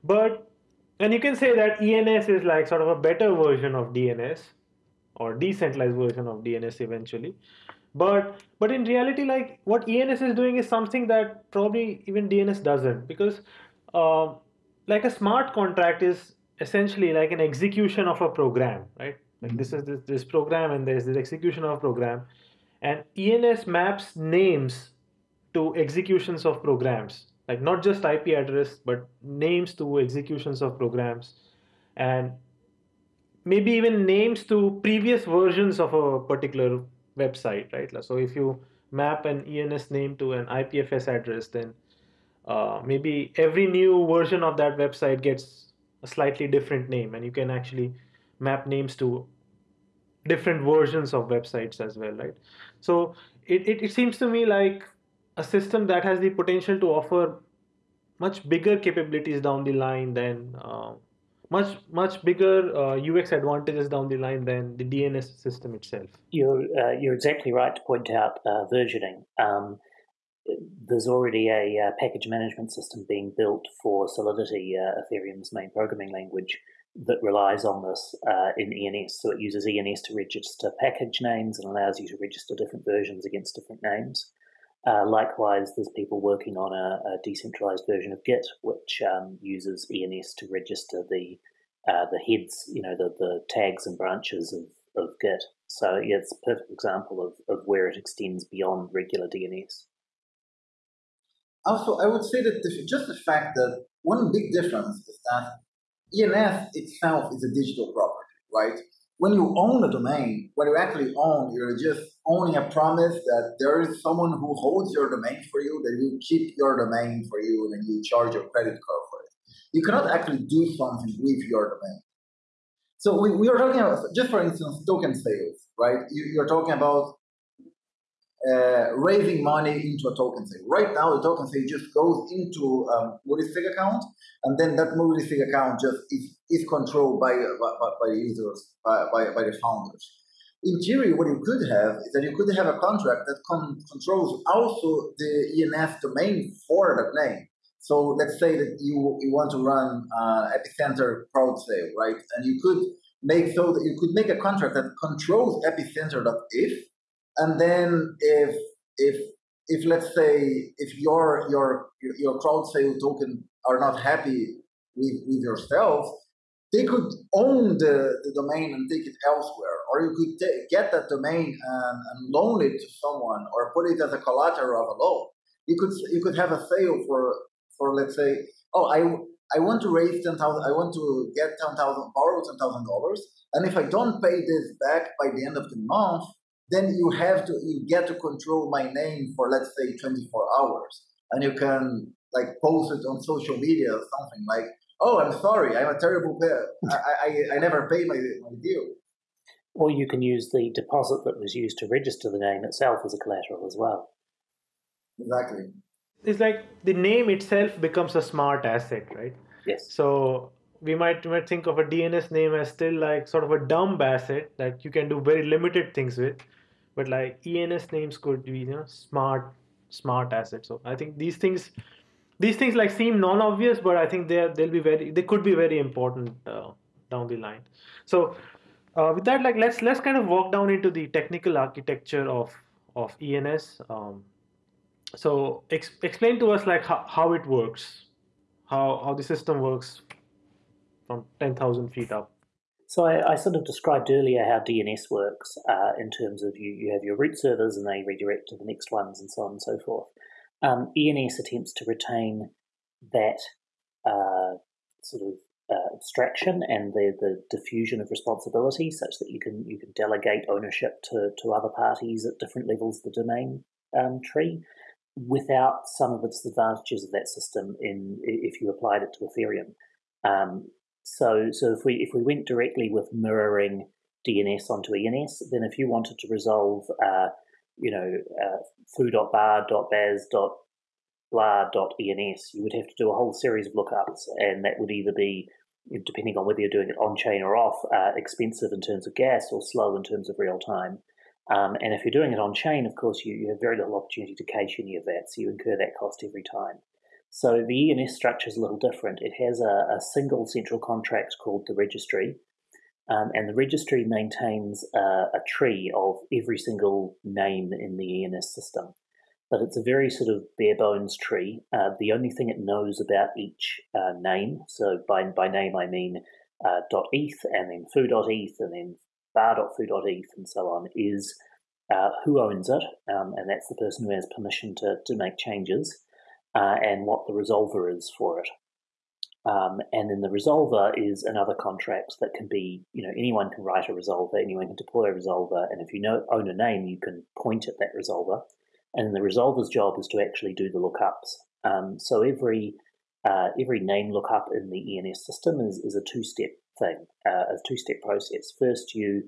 B: But and you can say that ENS is like sort of a better version of DNS, or decentralized version of DNS eventually. But but in reality, like what ENS is doing is something that probably even DNS doesn't because uh, like a smart contract is essentially like an execution of a program, right? Like this is this, this program and there's this execution of program, and ENS maps names to executions of programs, like not just IP address but names to executions of programs, and maybe even names to previous versions of a particular website, right? So if you map an ENS name to an IPFS address, then uh, maybe every new version of that website gets a slightly different name, and you can actually map names to different versions of websites as well, right? So it, it, it seems to me like a system that has the potential to offer much bigger capabilities down the line than uh, much much bigger uh, UX advantages down the line than the DNS system itself.
C: You're uh, you're exactly right to point out uh, versioning. Um, there's already a uh, package management system being built for Solidity, uh, Ethereum's main programming language, that relies on this uh, in ENS. So it uses ENS to register package names and allows you to register different versions against different names. Uh, likewise, there's people working on a, a decentralized version of Git, which um, uses ENS to register the uh, the heads, you know, the, the tags and branches of, of Git. So yeah, it's a perfect example of, of where it extends beyond regular DNS.
D: Also, I would say that the, just the fact that one big difference is that ENS itself is a digital property, right? When you own a domain, what you actually own, you're just owning a promise that there is someone who holds your domain for you, that you keep your domain for you, and you charge your credit card for it. You cannot actually do something with your domain. So we, we are talking about, just for instance, token sales, right? You, you're talking about uh, raising money into a token sale. Right now, the token sale just goes into um, Multisig account, and then that Multisig account just is, is controlled by, by, by the users, by, by, by, the founders. In theory, what you could have is that you could have a contract that con- controls also the ENS domain for that name. So let's say that you, you want to run uh, Epicenter crowd sale, right? And you could make so that you could make a contract that controls epicenter.eth and then if if if let's say if your your your crowd sale token are not happy with, with yourself, they could own the, the domain and take it elsewhere. Or you could get that domain and, and loan it to someone or put it as a collateral of a loan. You could you could have a sale for for let's say, oh I I want to raise ten thousand I want to get ten thousand borrow ten thousand dollars and if I don't pay this back by the end of the month, then you have to you get to control my name for let's say 24 hours. And you can like post it on social media or something like oh i'm sorry i'm a terrible player I, I, I never pay my, my deal
C: or you can use the deposit that was used to register the name itself as a collateral as well.
D: Exactly.
B: It's like the name itself becomes a smart asset right?
C: Yes.
B: So we might, might think of a DNS name as still like sort of a dumb asset that you can do very limited things with, but like ENS names could be you know smart smart assets. So I think these things these things like seem non-obvious, but I think they they'll be very they could be very important uh, down the line. So uh, with that, like let's let's kind of walk down into the technical architecture of of ENS. Um, so ex- explain to us like how, how it works, how how the system works from 10,000 feet up.
C: So I, I, sort of described earlier how DNS works uh, in terms of you, you have your root servers and they redirect to the next ones and so on and so forth. Um, ENS attempts to retain that uh, sort of uh, abstraction and the, the diffusion of responsibility such that you can you can delegate ownership to, to other parties at different levels of the domain um, tree without some of the disadvantages of that system in if you applied it to Ethereum. Um, so, so if we if we went directly with mirroring DNS onto ENS, then if you wanted to resolve, uh, you know, uh, foo.bar.baz.blah.ens, you would have to do a whole series of lookups, and that would either be, depending on whether you're doing it on chain or off, uh, expensive in terms of gas or slow in terms of real time. Um, and if you're doing it on chain, of course, you, you have very little opportunity to cache any of that, so you incur that cost every time. So the ENS structure is a little different. It has a, a, single central contract called the registry, Um, and the registry maintains uh, a tree of every single name in the ENS system. But it's a very sort of bare bones tree. Uh, the only thing it knows about each uh, name, so by, by name I mean uh, .eth and then foo.eth and then bar.foo.eth and so on, is uh, who owns it, um, and that's the person who has permission to, to make changes, uh, and what the resolver is for it. Um, and then the resolver is another contract that can be, you know, anyone can write a resolver, anyone can deploy a resolver, and if you know, own a name, you can point at that resolver. And the resolver's job is to actually do the lookups. Um, so every uh, every name lookup in the ENS system is, is a two-step thing, uh, a two-step process. First, you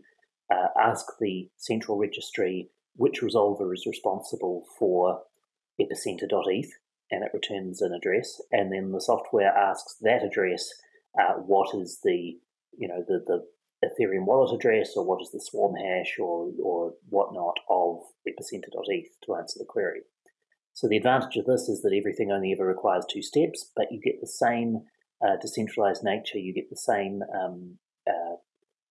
C: uh, ask the central registry which resolver is responsible for epicenter.eth, and it returns an address, and then the software asks that address uh, what is the you know the the Ethereum wallet address or what is the swarm hash or or whatnot of epicenter.eth to answer the query. So the advantage of this is that everything only ever requires two steps, but you get the same uh, decentralized nature. You get the same um, uh,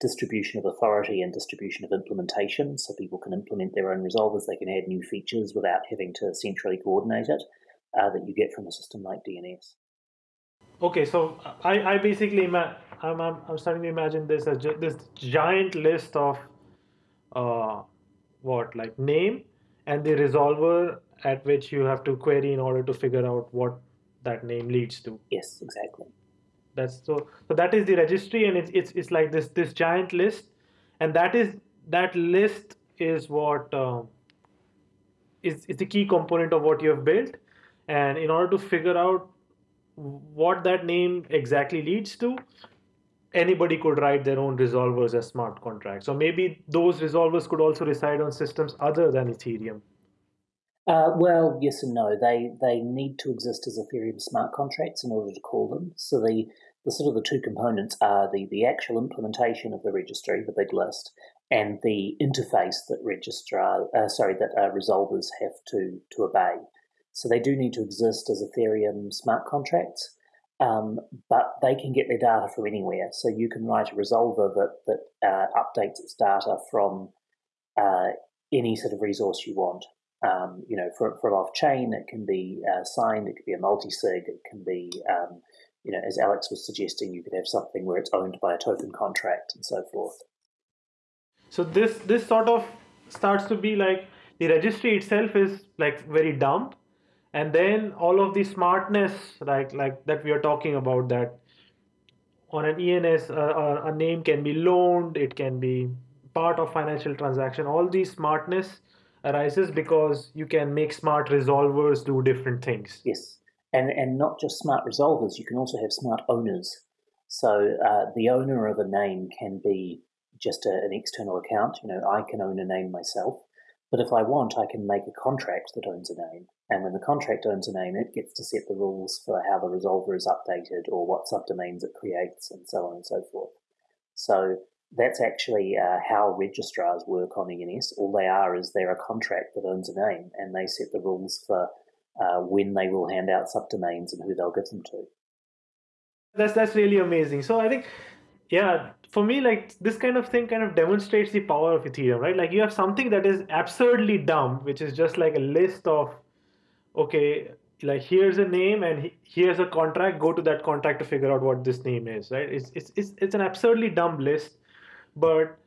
C: distribution of authority and distribution of implementation, so people can implement their own resolvers. They can add new features without having to centrally coordinate it uh, that you get from a system like DNS.
B: Okay, so I, I basically I'm, I'm, I'm starting to imagine this as this giant list of uh, what like name and the resolver at which you have to query in order to figure out what that name leads to.
C: Yes, exactly.
B: That's so so that is the registry and it's it's, it's like this this giant list and that is that list is what uh, is is the key component of what you have built and in order to figure out what that name exactly leads to, anybody could write their own resolvers as smart contracts. So maybe those resolvers could also reside on systems other than Ethereum.
C: Uh, well, yes and no. They they need to exist as Ethereum smart contracts in order to call them. So the the sort of the two components are the the actual implementation of the registry, the big list, and the interface that registrar, uh, sorry, that uh, resolvers have to to obey. So they do need to exist as Ethereum smart contracts, um, but they can get their data from anywhere. So you can write a resolver that that uh, updates its data from uh, any sort of resource you want. Um, you know, for, for off chain, it can be uh, signed, it could be a multi sig, it can be, um, you know, as Alex was suggesting, you could have something where it's owned by a token contract and so forth.
B: So this this sort of starts to be like the registry itself is like very dumb and then all of the smartness like like that we are talking about that. On an ENS uh, a name can be loaned it can be part of financial transaction. All these smartness arises because you can make smart resolvers do different things.
C: Yes. And and not just smart resolvers you can also have smart owners. So uh, the owner of a name can be just a, an external account. You know i can own a name myself but if I want, I can make a contract that owns a name. And when the contract owns a name, it gets to set the rules for how the resolver is updated or what subdomains it creates and so on and so forth. So that's actually uh, how registrars work on ENS. All they are is they're a contract that owns a name and they set the rules for uh, when they will hand out subdomains and who they'll give them to.
B: That's that's really amazing. So I think yeah for me like this kind of thing kind of demonstrates the power of ethereum right like you have something that is absurdly dumb which is just like a list of okay like here's a name and here's a contract go to that contract to figure out what this name is right it's it's it's, it's an absurdly dumb list but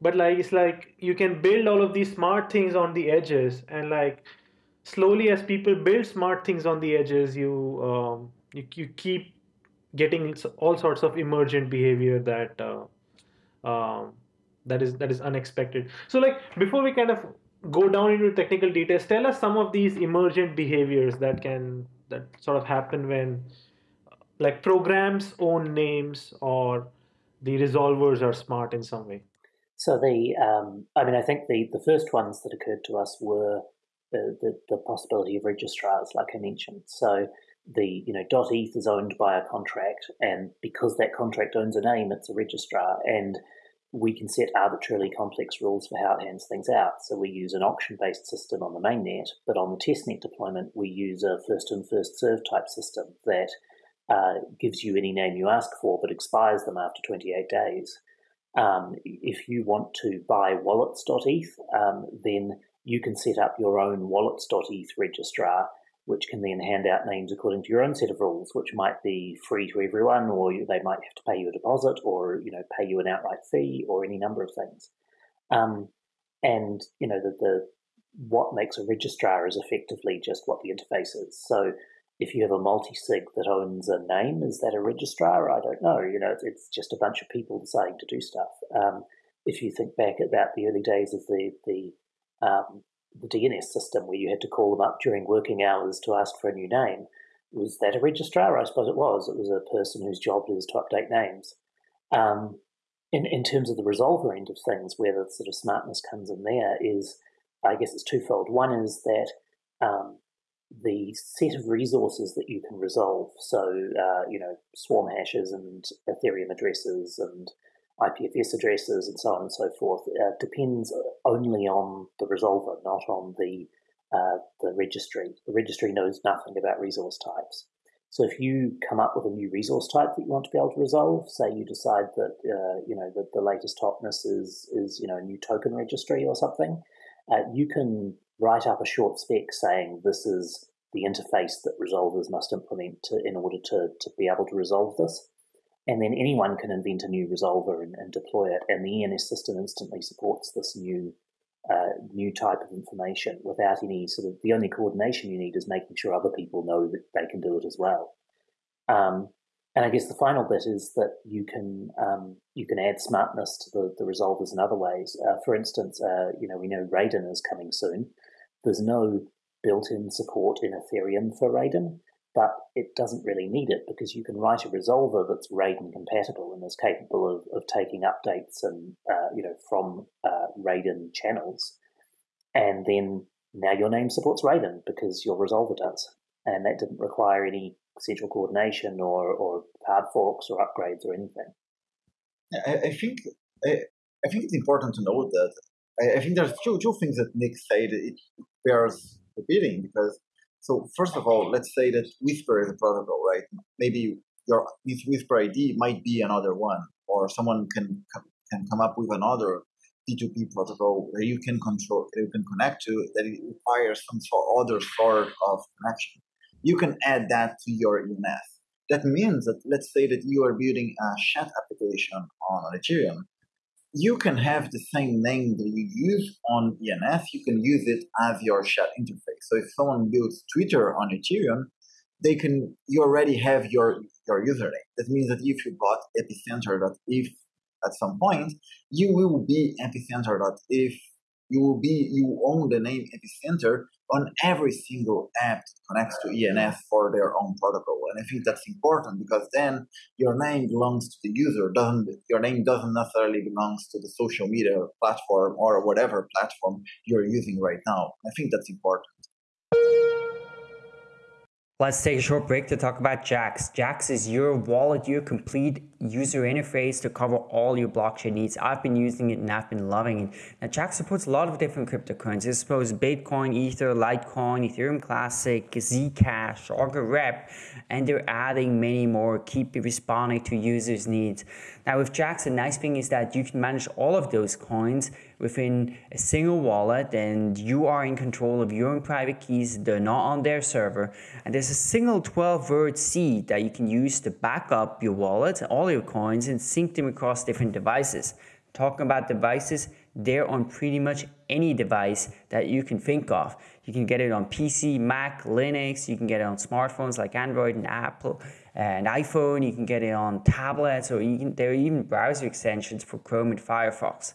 B: but like it's like you can build all of these smart things on the edges and like slowly as people build smart things on the edges you um you, you keep getting all sorts of emergent behavior that uh, um, that is that is unexpected. So like before we kind of go down into technical details, tell us some of these emergent behaviors that can that sort of happen when like programs own names or the resolvers are smart in some way.
C: So the um, I mean I think the the first ones that occurred to us were the, the, the possibility of registrars, like I mentioned. So the you know dot .eth is owned by a contract, and because that contract owns a name, it's a registrar, and we can set arbitrarily complex rules for how it hands things out. So we use an auction-based system on the mainnet, but on the testnet deployment, we use a first-in, first-served type system that uh, gives you any name you ask for, but expires them after 28 days. Um, if you want to buy wallets.eth, um, then you can set up your own wallets.eth registrar, which can then hand out names according to your own set of rules, which might be free to everyone, or they might have to pay you a deposit, or you know pay you an outright fee, or any number of things. Um, and you know the, the what makes a registrar is effectively just what the interface is. So if you have a multi-sig that owns a name, is that a registrar? I don't know. You know, it's just a bunch of people deciding to do stuff. Um, if you think back about the early days of the the, um, the DNS system, where you had to call them up during working hours to ask for a new name, was that a registrar? I suppose it was. It was a person whose job is to update names. Um, in in terms of the resolver end of things, where the sort of smartness comes in there is, I guess it's twofold. One is that um, the set of resources that you can resolve. So, uh, you know, swarm hashes and Ethereum addresses and IPFS addresses and so on and so forth uh, depends only on the resolver, not on the uh, the registry. The registry knows nothing about resource types. So if you come up with a new resource type that you want to be able to resolve, say you decide that uh, you know that the latest hotness is is you know a new token registry or something, uh, you can write up a short spec saying this is the interface that resolvers must implement to, in order to, to be able to resolve this. And then anyone can invent a new resolver and, and deploy it, and the ENS system instantly supports this new uh, new type of information without any sort of the only coordination you need is making sure other people know that they can do it as well. Um, and I guess the final bit is that you can um, you can add smartness to the, the resolvers in other ways. Uh, for instance, uh, you know we know Raiden is coming soon. There's no built-in support in Ethereum for Raiden, but it doesn't really need it because you can write a resolver that's Raiden compatible and is capable of, of taking updates and uh, you know from uh, Raiden channels, and then now your name supports Raiden because your resolver does, and that didn't require any central coordination or, or hard forks or upgrades or anything.
D: I, I think I, I, think it's important to note that I, I, think there's two two things that Nick said it bears repeating because so first of all, let's say that Whisper is a protocol, right? Maybe your Whisper ID might be another one, or someone can can come up with another P2P protocol where you can control, you can connect to that it requires some sort other sort of connection. You can add that to your ENS. That means that let's say that you are building a chat application on Ethereum you can have the same name that you use on ENS, you can use it as your chat interface. So if someone builds Twitter on Ethereum, they can you already have your your username. That means that if you got epicenter.eth at some point, you will be epicenter.eth you will be you own the name epicenter on every single app that connects to ENS for their own protocol. And I think that's important because then your name belongs to the user, doesn't your name doesn't necessarily belongs to the social media platform or whatever platform you're using right now. I think that's important.
F: Let's take a short break to talk about Jaxx. Jaxx is your wallet, your complete user interface to cover all your blockchain needs. I've been using it and I've been loving it. Now, Jaxx supports a lot of different cryptocurrencies. I suppose Bitcoin, Ether, Litecoin, Ethereum Classic, Zcash, Augur Rep, and they're adding many more. Keep responding to users' needs. Now, with Jaxx, the nice thing is that you can manage all of those coins within a single wallet and you are in control of your own private keys. They're not on their server. And there's a single 12 word seed that you can use to back up your wallet, all your coins, and sync them across different devices. Talking about devices, they're on pretty much any device that you can think of. You can get it on PC, Mac, Linux, you can get it on smartphones like Android and Apple and iPhone, you can get it on tablets, or you can, there are even browser extensions for Chrome and Firefox.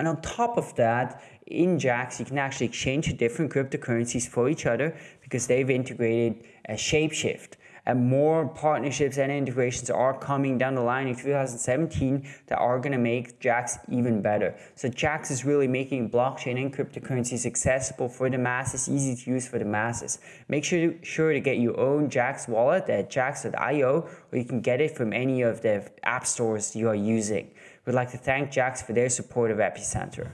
F: And on top of that, in Jaxx, you can actually exchange different cryptocurrencies for each other because they've integrated a Shapeshift. And more partnerships and integrations are coming down the line in 2017 that are going to make Jaxx even better. So Jaxx is really making blockchain and cryptocurrencies accessible for the masses, easy to use for the masses. Make sure, sure to get your own Jaxx wallet at jaxx.io or you can get it from any of the app stores you are using. We'd like to thank Jaxx for their support of Epicenter.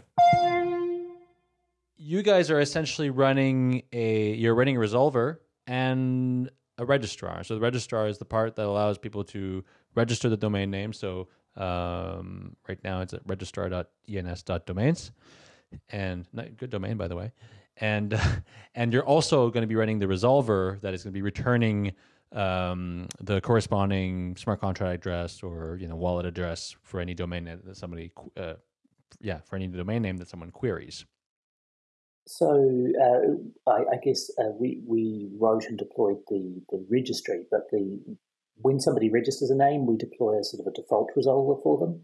A: You guys are essentially running a you're running a resolver and a registrar. So the registrar is the part that allows people to register the domain name. So Um, right now, it's at registrar.ens.domains, and good domain by the way. And and you're also going to be running the resolver that is going to be returning um, the corresponding smart contract address or you know wallet address for any domain that somebody uh, yeah for any domain name that someone queries.
C: So uh, I, I, guess uh, we we wrote and deployed the the registry, but the when somebody registers a name, we deploy a sort of a default resolver for them,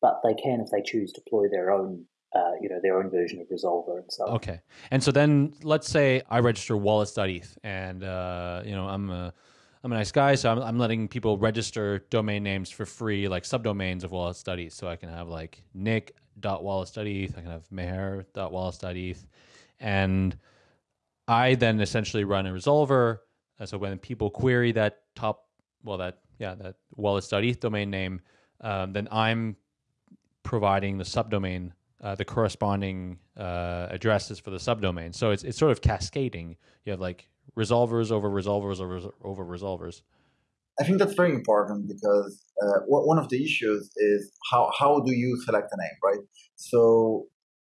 C: but they can, if they choose, deploy their own uh, you know, their own version of Resolver and so on.
A: Okay. And so then let's say I register wallets.eth and, uh, you know, I'm a, I'm a nice guy, so I'm, I'm letting people register domain names for free, like subdomains of wallets.eth. So I can have like nick.wallets.eth, I can have meher.wallets.eth. And I then essentially run a resolver. So when people query that top, well, that, yeah, that wallets.eth domain name, um, then I'm providing the subdomain uh, the corresponding uh, addresses for the subdomain. So it's it's sort of cascading. You have like resolvers over resolvers over over resolvers.
D: I think that's very important because uh, one of the issues is how how do you select a name, right? So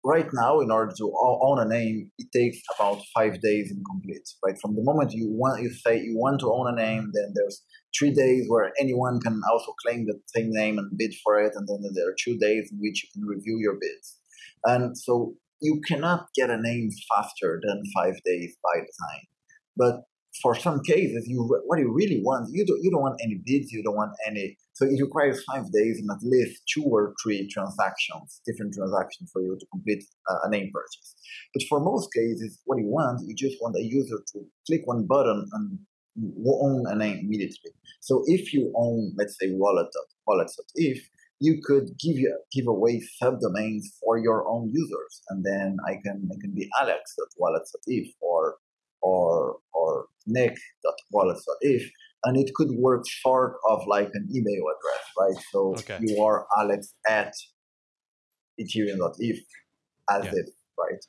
D: right now, in order to own a name, it takes about five days in complete, right? From the moment you want you say you want to own a name, then there's three days where anyone can also claim the same name and bid for it, and then there are two days in which you can review your bids. And so you cannot get a name faster than five days by design. But for some cases, you what you really want, you don't you don't want any bids, you don't want any. So it requires five days and at least two or three transactions, different transactions for you to complete uh, a name purchase. But for most cases, what you want, you just want a user to click one button and own a name immediately. So if you own, let's say, wallet wallet.eth, you could give you give away subdomains for your own users, and then I can I can be alex.wallets.eth or or or nick.wallets.eth, and it could work short of like an email address, right? So okay. you are alex at ethereum.eth as yeah. if, right?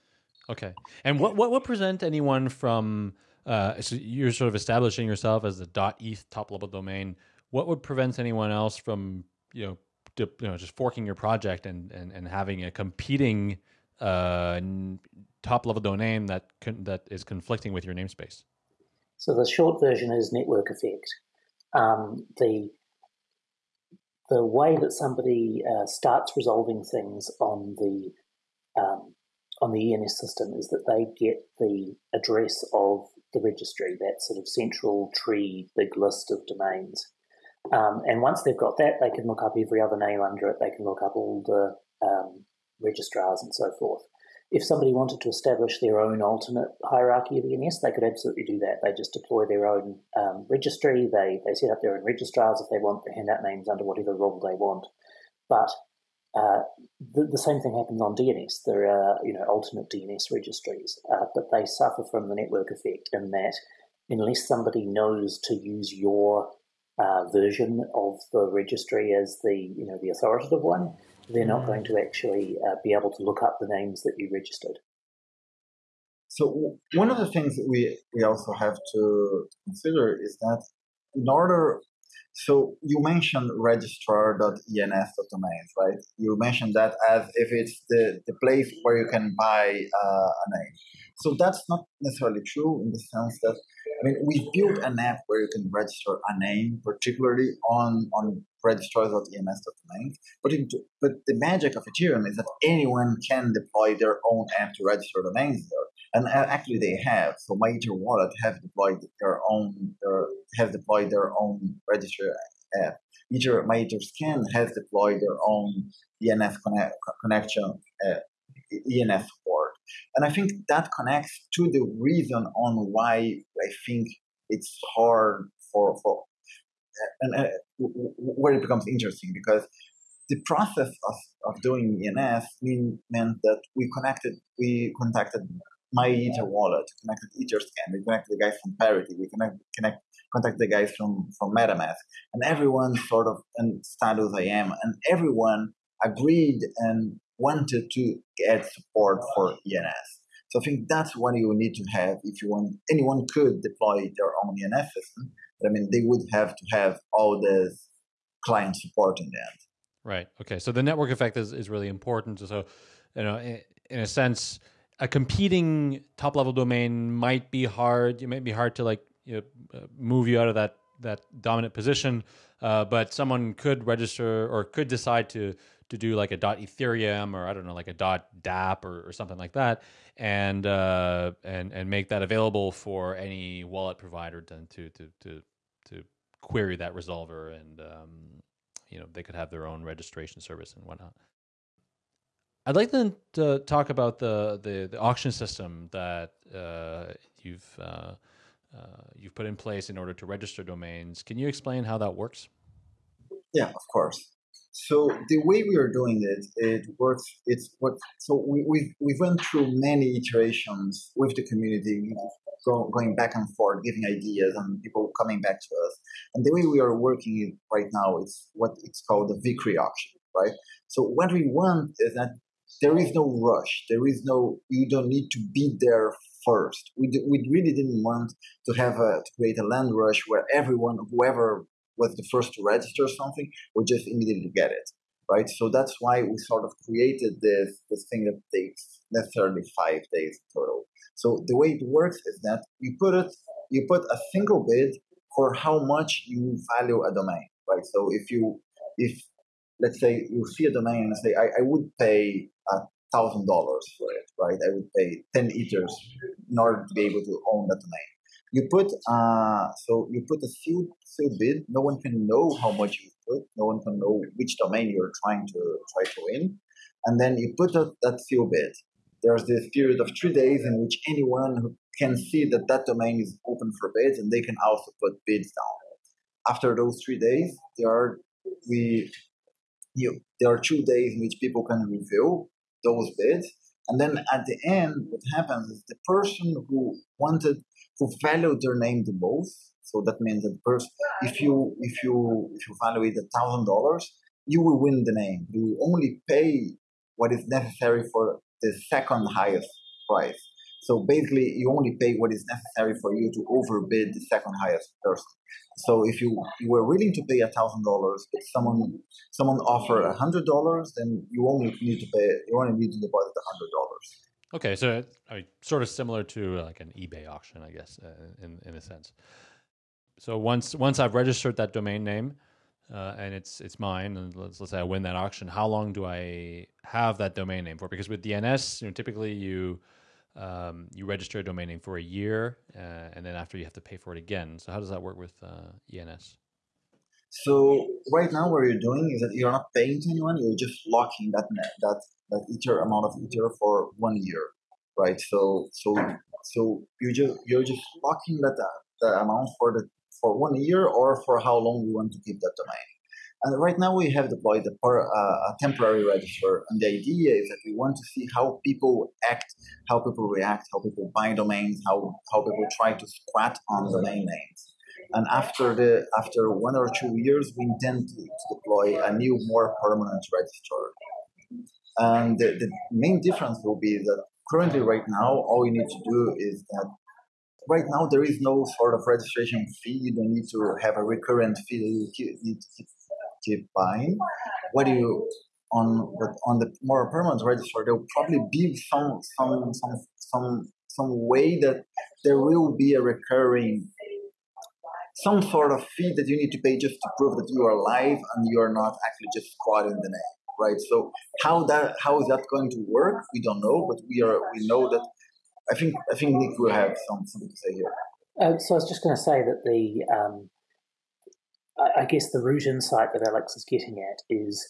A: Okay. And what what would present anyone from uh, so you're sort of establishing yourself as the dot .eth top level domain. What would prevent anyone else from you know you know just forking your project and and, and having a competing uh, top level domain that that is conflicting with your namespace?
C: So the short version is network effect. Um, the the way that somebody uh, starts resolving things on the um, on the ENS system is that they get the address of the registry, that sort of central tree, big list of domains. Um, and once they've got that, they can look up every other name under it. They can look up all the registrars and so forth. If somebody wanted to establish their own alternate hierarchy of ENS, they could absolutely do that. They just deploy their own um, registry. They they set up their own registrars if they want. They hand out names under whatever role they want. But uh, the, the, same thing happens on DNS. There are you know alternate DNS registries, uh, but they suffer from the network effect in that unless somebody knows to use your uh, version of the registry as the you know the authoritative one, they're not going to actually uh, be able to look up the names that you registered.
D: So one of the things that we we also have to consider is that in order so you mentioned registrar.ens.domains, right? You mentioned that as if it's the, the place where you can buy uh, a name. So that's not necessarily true in the sense that I mean, we built an app where you can register a name, particularly on on registrar.ens.domains. But but the magic of Ethereum is that anyone can deploy their own app to register domains there, and actually they have. So Ether wallet have deployed their own their, have deployed their own register app. My Ether Scan has deployed their own ENS connect, connection uh, ENS support. And I think that connects to the reason on why I think it's hard for, for and uh, where it becomes interesting because the process of, of doing ENS mean, meant that we connected, we contacted my Ether wallet, connected Etherscan, we connected the guys from Parity, we connect, connect, contact the guys from, from MetaMask, and everyone sort of, and Status am and everyone agreed and wanted to get support for ENS. So I think that's what you need to have if you want. Anyone could deploy their own ENS system, but I mean they would have to have all this client support in end.
A: Right. Okay. So the network effect is, is really important. So, you know, in, in a sense, a competing top level domain might be hard. It might be hard to like you know, uh, move you out of that that dominant position. Uh, but someone could register or could decide to to do like a dot Ethereum or I don't know like a dot DApp or, or something like that, and uh, and and make that available for any wallet provider to to to to, to query that resolver, and um, you know they could have their own registration service and whatnot. I'd like then to talk about the the, the auction system that uh, you've uh, uh, you've put in place in order to register domains. Can you explain how that works?
D: Yeah, of course. So the way we are doing it, it works. It's what. So we we we went through many iterations with the community, go, going back and forth, giving ideas, and people coming back to us. And the way we are working right now is what it's called the Vickrey auction, right? So what we want is that there is no rush. There is no. You don't need to be there first. We, d- we really didn't want to have a to create a land rush where everyone, whoever was the first to register something, would just immediately get it, right? So that's why we sort of created this this thing that takes necessarily five days total. So the way it works is that you put it, you put a single bid for how much you value a domain, right? So if you if let's say you see a domain and say I, I would pay a thousand dollars for it, right? I would pay ten ethers in order to be able to own that domain. You put uh, so you put a sealed, sealed bid. No one can know how much you put. No one can know which domain you're trying to try to win. And then you put a, that sealed bid. There's this period of three days in which anyone who can see that that domain is open for bids, and they can also put bids down. After those three days, there are we you, there are two days in which people can review those bids. And then at the end, what happens is the person who wanted, who value their name the most. So that means that first, if you if you if you value it a thousand dollars, you will win the name. You only pay what is necessary for the second highest price. So basically, you only pay what is necessary for you to overbid the second highest person. So if you, you were willing to pay a thousand dollars, but someone someone offer a hundred dollars, then you only need to pay you only need to deposit hundred dollars.
A: Okay, so I mean, sort of similar to like an eBay auction, I guess, uh, in in a sense. So once once I've registered that domain name, uh, and it's it's mine, and let's let's say I win that auction, how long do I have that domain name for? Because with DNS, you know, typically you um, you register a domain name for a year, uh, and then after you have to pay for it again. So how does that work with uh, ENS?
D: So right now, what you're doing is that you're not paying to anyone; you're just locking that that that ether amount of ether for one year, right? So so so you just you're just locking that the amount for the for one year or for how long you want to keep that domain. And right now we have deployed a, uh, a, temporary register, and the idea is that we want to see how people act, how people react, how people buy domains, how how people try to squat on domain names. And after the after one or two years, we intend to, deploy a new, more permanent register. And the, the main difference will be that currently, right now, all you need to do is that right now there is no sort of registration fee. You don't need to have a recurrent fee that you need to keep keep buying. What do you on but on the more permanent register? There will probably be some some some some some way that there will be a recurring some sort of fee that you need to pay just to prove that you are alive and you are not actually just squatting the name, right? So how that how is that going to work? We don't know, but we are we know that. I think I think Nick will have some, something to say here.
C: Uh, so I was just going to say that the um, I guess the root insight that Alex is getting at is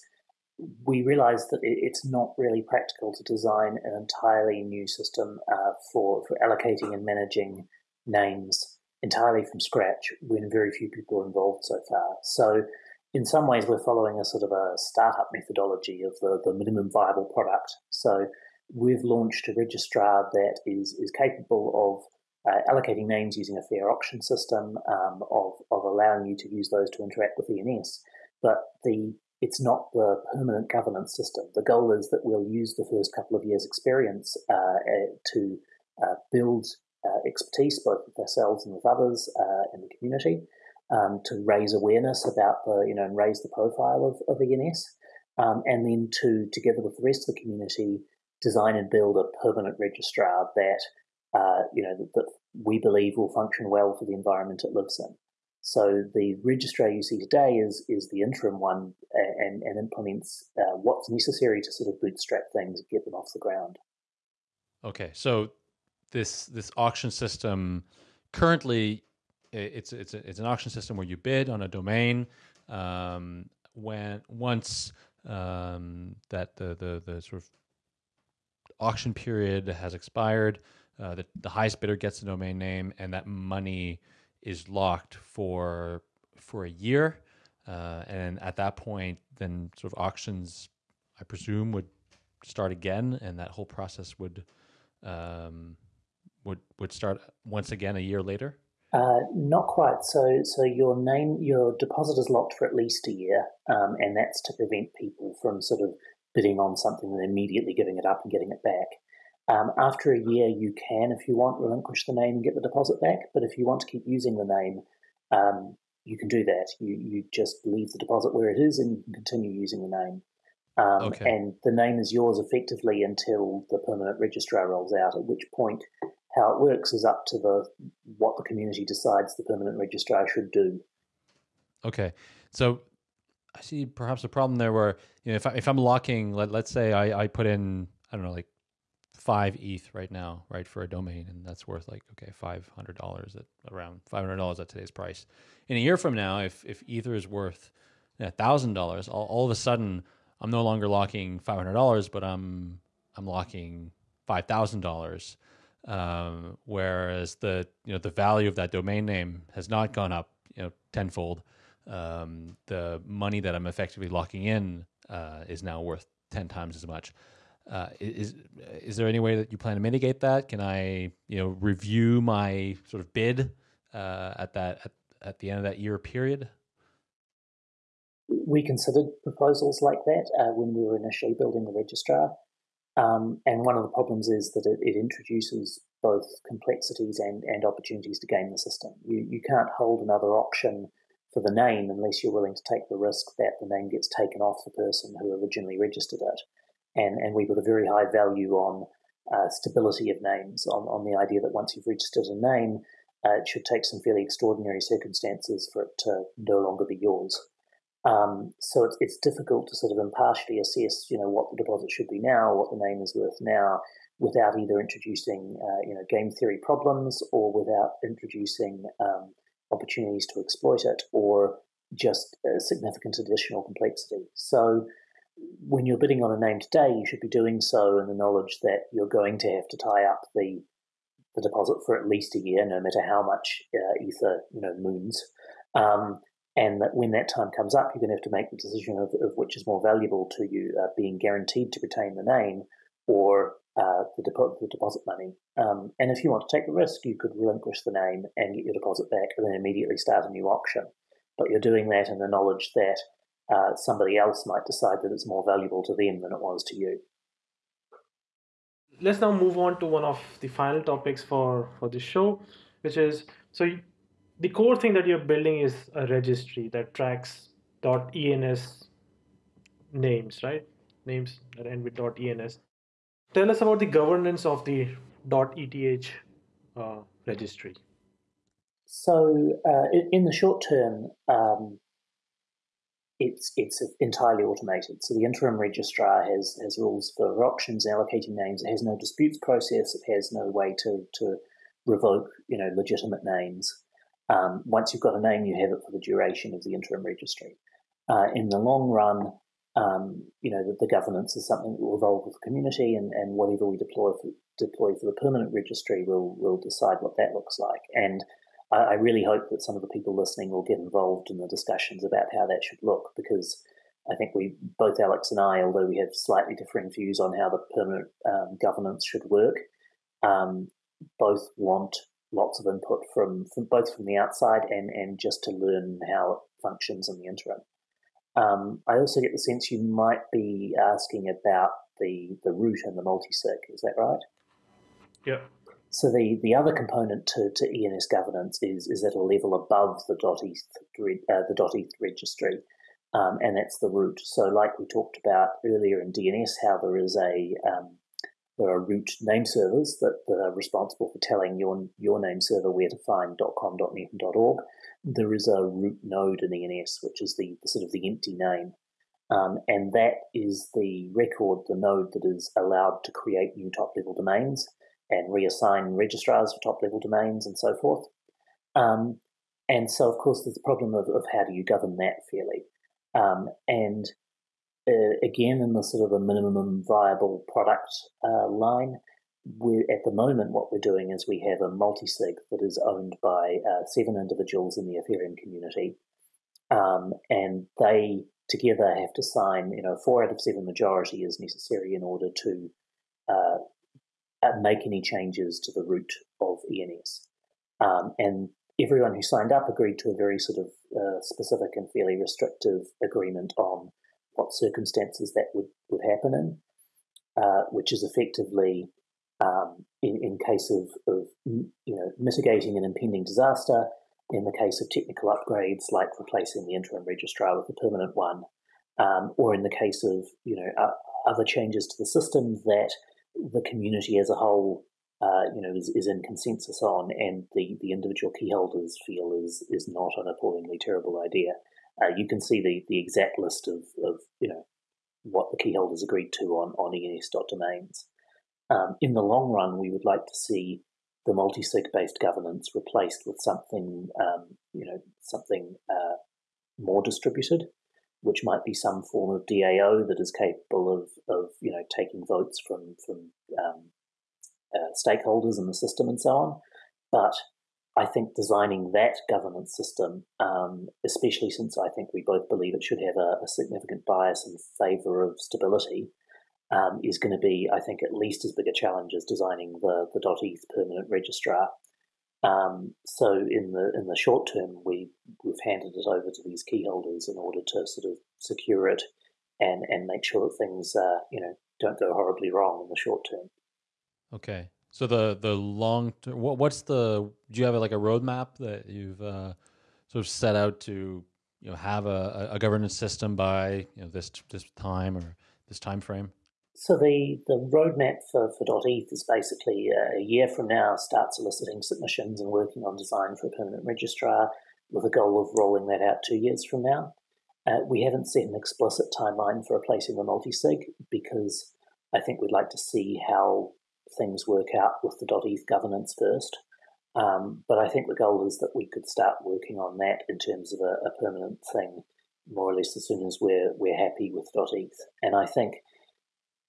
C: we realize that it's not really practical to design an entirely new system uh, for, for allocating and managing names entirely from scratch when very few people are involved so far. So, in some ways, we're following a sort of a startup methodology of the, the minimum viable product. So, we've launched a registrar that is, is capable of uh, allocating names using a fair auction system, um, of, of allowing you to use those to interact with ENS. But the it's not the permanent governance system. The goal is that we'll use the first couple of years' experience uh, uh to uh, build expertise both with ourselves and with others uh, in the community um, to raise awareness about the you know and raise the profile of, of ENS. um, and then to, together with the rest of the community, design and build a permanent registrar that uh, you know that, that, we believe will function well for the environment it lives in. So the registrar you see today is is the interim one and, and implements uh, what's necessary to sort of bootstrap things and get them off the ground.
A: Okay, so this this auction system currently it's it's it's an auction system where you bid on a domain. Um, when once um, that the, the the sort of auction period has expired, uh, the the highest bidder gets the domain name, and that money is locked for for a year. Uh, and at that point, then sort of auctions, I presume, would start again, and that whole process would um, would would start once again a year later.
C: Uh, not quite. So, so your name, your deposit is locked for at least a year, um, and that's to prevent people from sort of bidding on something and immediately giving it up and getting it back. Um, after a year, you can, if you want, relinquish the name and get the deposit back. But if you want to keep using the name, um, you can do that. You you just leave the deposit where it is, and you can continue using the name. Um, okay. And the name is yours effectively until the permanent registrar rolls out. At which point, how it works is up to the what the community decides the permanent registrar should do.
A: Okay, so I see perhaps a problem there where you know if I, if I'm locking, let let's say I I put in I don't know like five ETH right now, right, for a domain, and that's worth like okay five hundred dollars at around five hundred dollars at today's price. In a year from now, if if Ether is worth a thousand dollars, all all of a sudden I'm no longer locking five hundred dollars, but I'm I'm locking five thousand dollars. Um, whereas the you know the value of that domain name has not gone up you know tenfold. Um, the money that I'm effectively locking in uh, is now worth ten times as much. Uh, is is there any way that you plan to mitigate that? Can I you know review my sort of bid uh, at that at, at the end of that year period?
C: We considered proposals like that uh, when we were initially building the registrar, um, and one of the problems is that it, it, introduces both complexities and, and opportunities to game the system. You you can't hold another auction for the name unless you're willing to take the risk that the name gets taken off the person who originally registered it and, and we put a very high value on uh, stability of names, on, on the idea that once you've registered a name, uh, it should take some fairly extraordinary circumstances for it to no longer be yours. Um, so it's, it's difficult to sort of impartially assess, you know, what the deposit should be now, what the name is worth now, without either introducing, uh, you know, game theory problems or without introducing um, opportunities to exploit it or just significant additional complexity. So when you're bidding on a name today, you should be doing so in the knowledge that you're going to have to tie up the the deposit for at least a year, no matter how much uh, ether you know moons, um, and that when that time comes up, you're going to have to make the decision of, of which is more valuable to you, uh, being guaranteed to retain the name or uh, the, depo- the, deposit money. Um, and if you want to take the risk, you could relinquish the name and get your deposit back, and then immediately start a new auction. But you're doing that in the knowledge that uh, somebody else might decide that it's more valuable to them than it was to you.
B: Let's now move on to one of the final topics for, for this show, which is so you, the core thing that you're building is a registry that tracks .ens names, right? Names that end with .ens. Tell us about the governance of the .eth uh, registry.
C: So, uh, in the short term, um, it's it's entirely automated. So the interim registrar has has rules for auctions, allocating names. It has no disputes process. It has no way to to revoke you know legitimate names. Um, once you've got a name, you have it for the duration of the interim registry. Uh, in the long run, um, you know the, the, governance is something that will evolve with the community, and, and whatever we deploy for, deploy for the permanent registry will will decide what that looks like. And I, I really hope that some of the people listening will get involved in the discussions about how that should look because I think we, both Alex and I, although we have slightly differing views on how the permanent um, governance should work, um, both want lots of input from, from both from the outside and, and just to learn how it functions in the interim. Um, I also get the sense you might be asking about the, the root and the multi-sig. Is that right?
B: Yeah.
C: So the, the other component to, to ENS governance is is at a level above the .eth uh, the dot .eth registry. um, and that's the root. So, like we talked about earlier in DNS, how there is a um, there are root name servers that, that are responsible for telling your your name server where to find .com, .org. There is a root node in ENS, which is the, the sort of the empty name, um, and that is the record, the node that is allowed to create new top level domains and reassign registrars for top level domains and so forth. Um, and so, of course, there's the problem of, of how do you govern that fairly. Um, and uh, again, in the sort of a minimum viable product uh, line, we're, at the moment, what we're doing is we have a multi-sig that is owned by uh, seven individuals in the Ethereum community, um, and they together have to sign, you know, four out of seven majority is necessary in order to uh, uh make any changes to the root of ENS. Um, and everyone who signed up agreed to a very sort of uh, specific and fairly restrictive agreement on what circumstances that would, would happen in, uh, which is effectively um, in, in case of, of you know mitigating an impending disaster, in the case of technical upgrades like replacing the interim registrar with a permanent one, um, or in the case of you know uh, other changes to the system that the community as a whole uh, you know is, is in consensus on, and the, the individual key holders feel is is not an appallingly terrible idea. Uh, you can see the, the exact list of, of you know what the key holders agreed to on on ens.domains. Um, in the long run, we would like to see the multi-sig based governance replaced with something, um, you know, something uh, more distributed, which might be some form of DAO that is capable of, of you know, taking votes from from um, uh, stakeholders in the system and so on. But I think designing that governance system, um, especially since I think we both believe it should have a, a significant bias in favour of stability, um, is going to be, I think, at least as big a challenge as designing the the .eth permanent registrar. Um, so in the in the short term, we we've handed it over to these key holders in order to sort of secure it and and make sure that things uh, you know don't go horribly wrong in the short term.
A: Okay, so the the long term, what, what's the do you have like a roadmap that you've uh, sort of set out to you know have a, a governance system by you know this this time or this time frame?
C: So the, the roadmap for, for .eth is basically uh, a year from now start soliciting submissions and working on design for a permanent registrar with a goal of rolling that out two years from now. Uh, we haven't set an explicit timeline for replacing the multi-sig because I think we'd like to see how things work out with the .eth governance first. Um, but I think the goal is that we could start working on that in terms of a, a permanent thing more or less as soon as we're, we're happy with .eth. And I think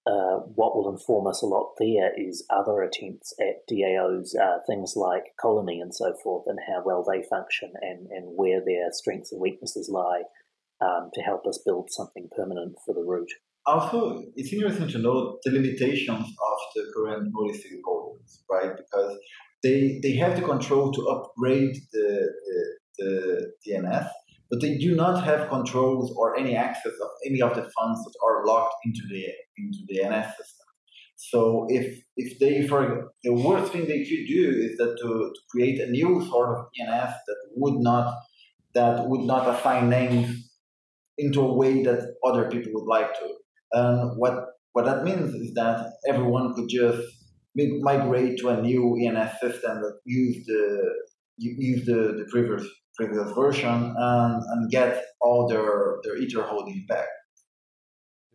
C: uh, what will inform us a lot there is other attempts at DAOs, uh, things like Colony and so forth, and how well they function and, and where their strengths and weaknesses lie um, to help us build something permanent for the root.
D: Also, it's interesting to know the limitations of the current multi holders, right? Because they, they have the control to upgrade the, the, the ENS, but they do not have controls or any access of any of the funds that are locked into the into the ENS system. So if if they for the worst thing they could do is that to, to create a new sort of ENS that would not that would not assign names into a way that other people would like to. And what what that means is that everyone could just migrate to a new ENS system that use the use the, the previous previous version and, and get all their, their Ether holdings back.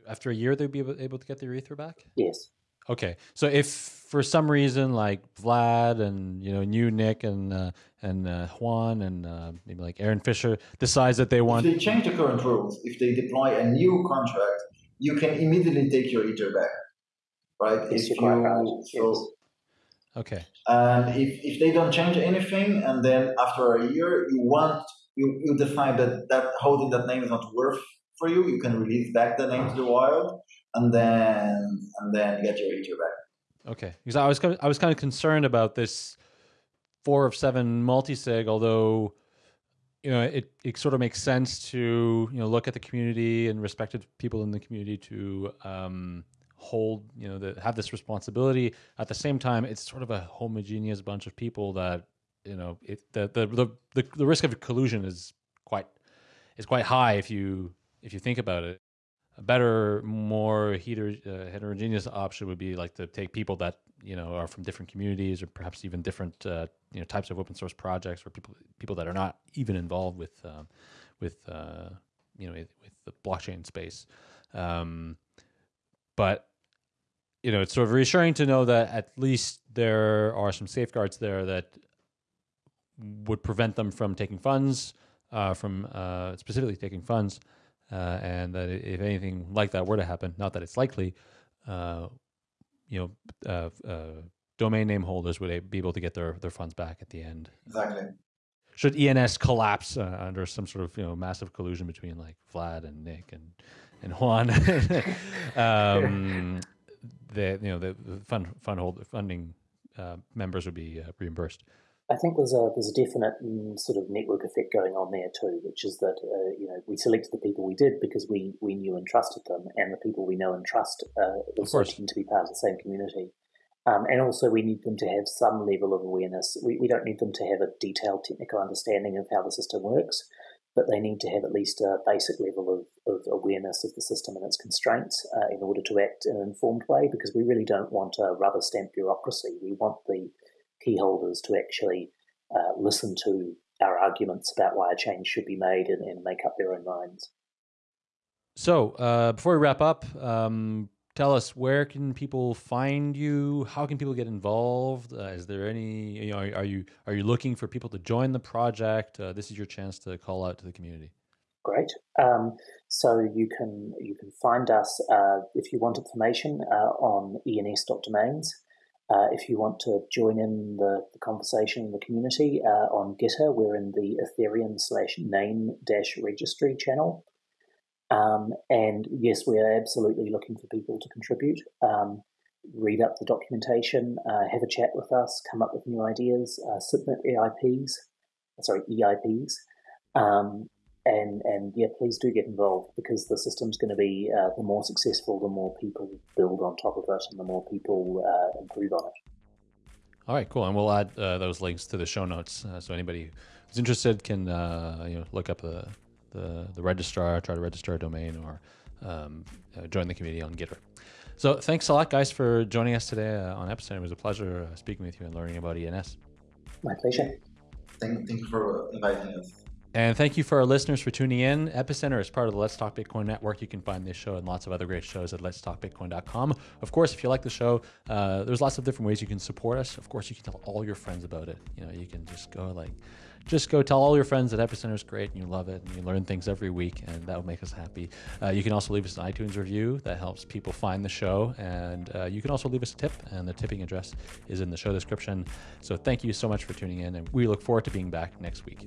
A: After a year, they'd be able to get their Ether back?
C: Yes.
A: Okay, so if for some reason, like Vlad and you know, new Nick and uh, and uh, Juan and uh, maybe like Aron Fischer decides that they want,
D: if they change the current rules, if they deploy a new contract, you can immediately take your Ether back, right?
C: Yes,
D: if
C: you,
D: so,
A: Okay.
D: And if, if they don't change anything, and then after a year you want you, you define that that holding that name is not worth for you, you can release back the name to the wild, and then and then get your Ether back.
A: Okay, because I was I was kind of concerned about this four of seven multi-sig, although you know it, it sort of makes sense to you know look at the community and respected people in the community to um, hold you know that have this responsibility. At the same time it's sort of a homogeneous bunch of people that you know it, the, the the the the risk of collusion is quite is quite high if you if you think about it, a better, more heter- uh, heterogeneous option would be like to take people that you know are from different communities or perhaps even different uh, you know types of open source projects or people people that are not even involved with um, with uh, you know with the blockchain space. Um, but you know, it's sort of reassuring to know that at least there are some safeguards there that would prevent them from taking funds, uh, from uh, specifically taking funds, uh, and that if anything like that were to happen, not that it's likely, uh, you know, uh, uh, domain name holders would be able to get their, their funds back at the end.
D: Exactly.
A: Should ENS collapse under some sort of you know massive collusion between like Vlad and Nick and and Juan, um, the you know the, fund fund hold funding members would be reimbursed.
C: I think there's a there's a definite mm, sort of network effect going on there too, which is that uh, you know we selected the people we did because we we knew and trusted them, and the people we know and trust uh, also tend to be part of the same community. Um, and also, we need them to have some level of awareness. We, we don't need them to have a detailed technical understanding of how the system works, but they need to have at least a basic level of, of awareness of the system and its constraints uh, in order to act in an informed way, because we really don't want a rubber stamp bureaucracy. We want the key holders to actually uh, listen to our arguments about why a change should be made and, and make up their own minds.
A: So, uh, before we wrap up, um, tell us where can people find you? How can people get involved? Uh, is there any? You know, are, are, you are you looking for people to join the project? Uh, this is your chance to call out to the community.
C: Great. Um, so you can you can find us uh, if you want information uh, on ens.domains. Uh, if you want to join in the, the conversation in the community uh, on Gitter, we're in the Ethereum slash name dash registry channel. Um, and yes, we are absolutely looking for people to contribute. Um, read up the documentation, uh, have a chat with us, come up with new ideas, uh, submit EIPs, sorry, EIPs, um, and and yeah, please do get involved because the system's going to be uh, the more successful, the more people build on top of it, and the more people uh, improve on it.
A: All right, cool, and we'll add uh, those links to the show notes, uh, so anybody who's interested can uh, you know look up the, the, the registrar, try to register a domain, or um, uh, join the community on GitHub. So thanks a lot, guys, for joining us today on Epicenter. It was a pleasure speaking with you and learning about ENS.
C: My pleasure.
D: Thank, thank you for inviting us.
A: And thank you for our listeners for tuning in. Epicenter is part of the Let's Talk Bitcoin network. You can find this show and lots of other great shows at letstalkbitcoin.com. Of course, if you like the show, uh, there's lots of different ways you can support us. Of course, you can tell all your friends about it. You know, you can just go like just go tell all your friends that Epicenter is great and you love it and you learn things every week, and that will make us happy. Uh, you can also leave us an iTunes review that helps people find the show, and uh, you can also leave us a tip, and the tipping address is in the show description. So thank you so much for tuning in, and we look forward to being back next week.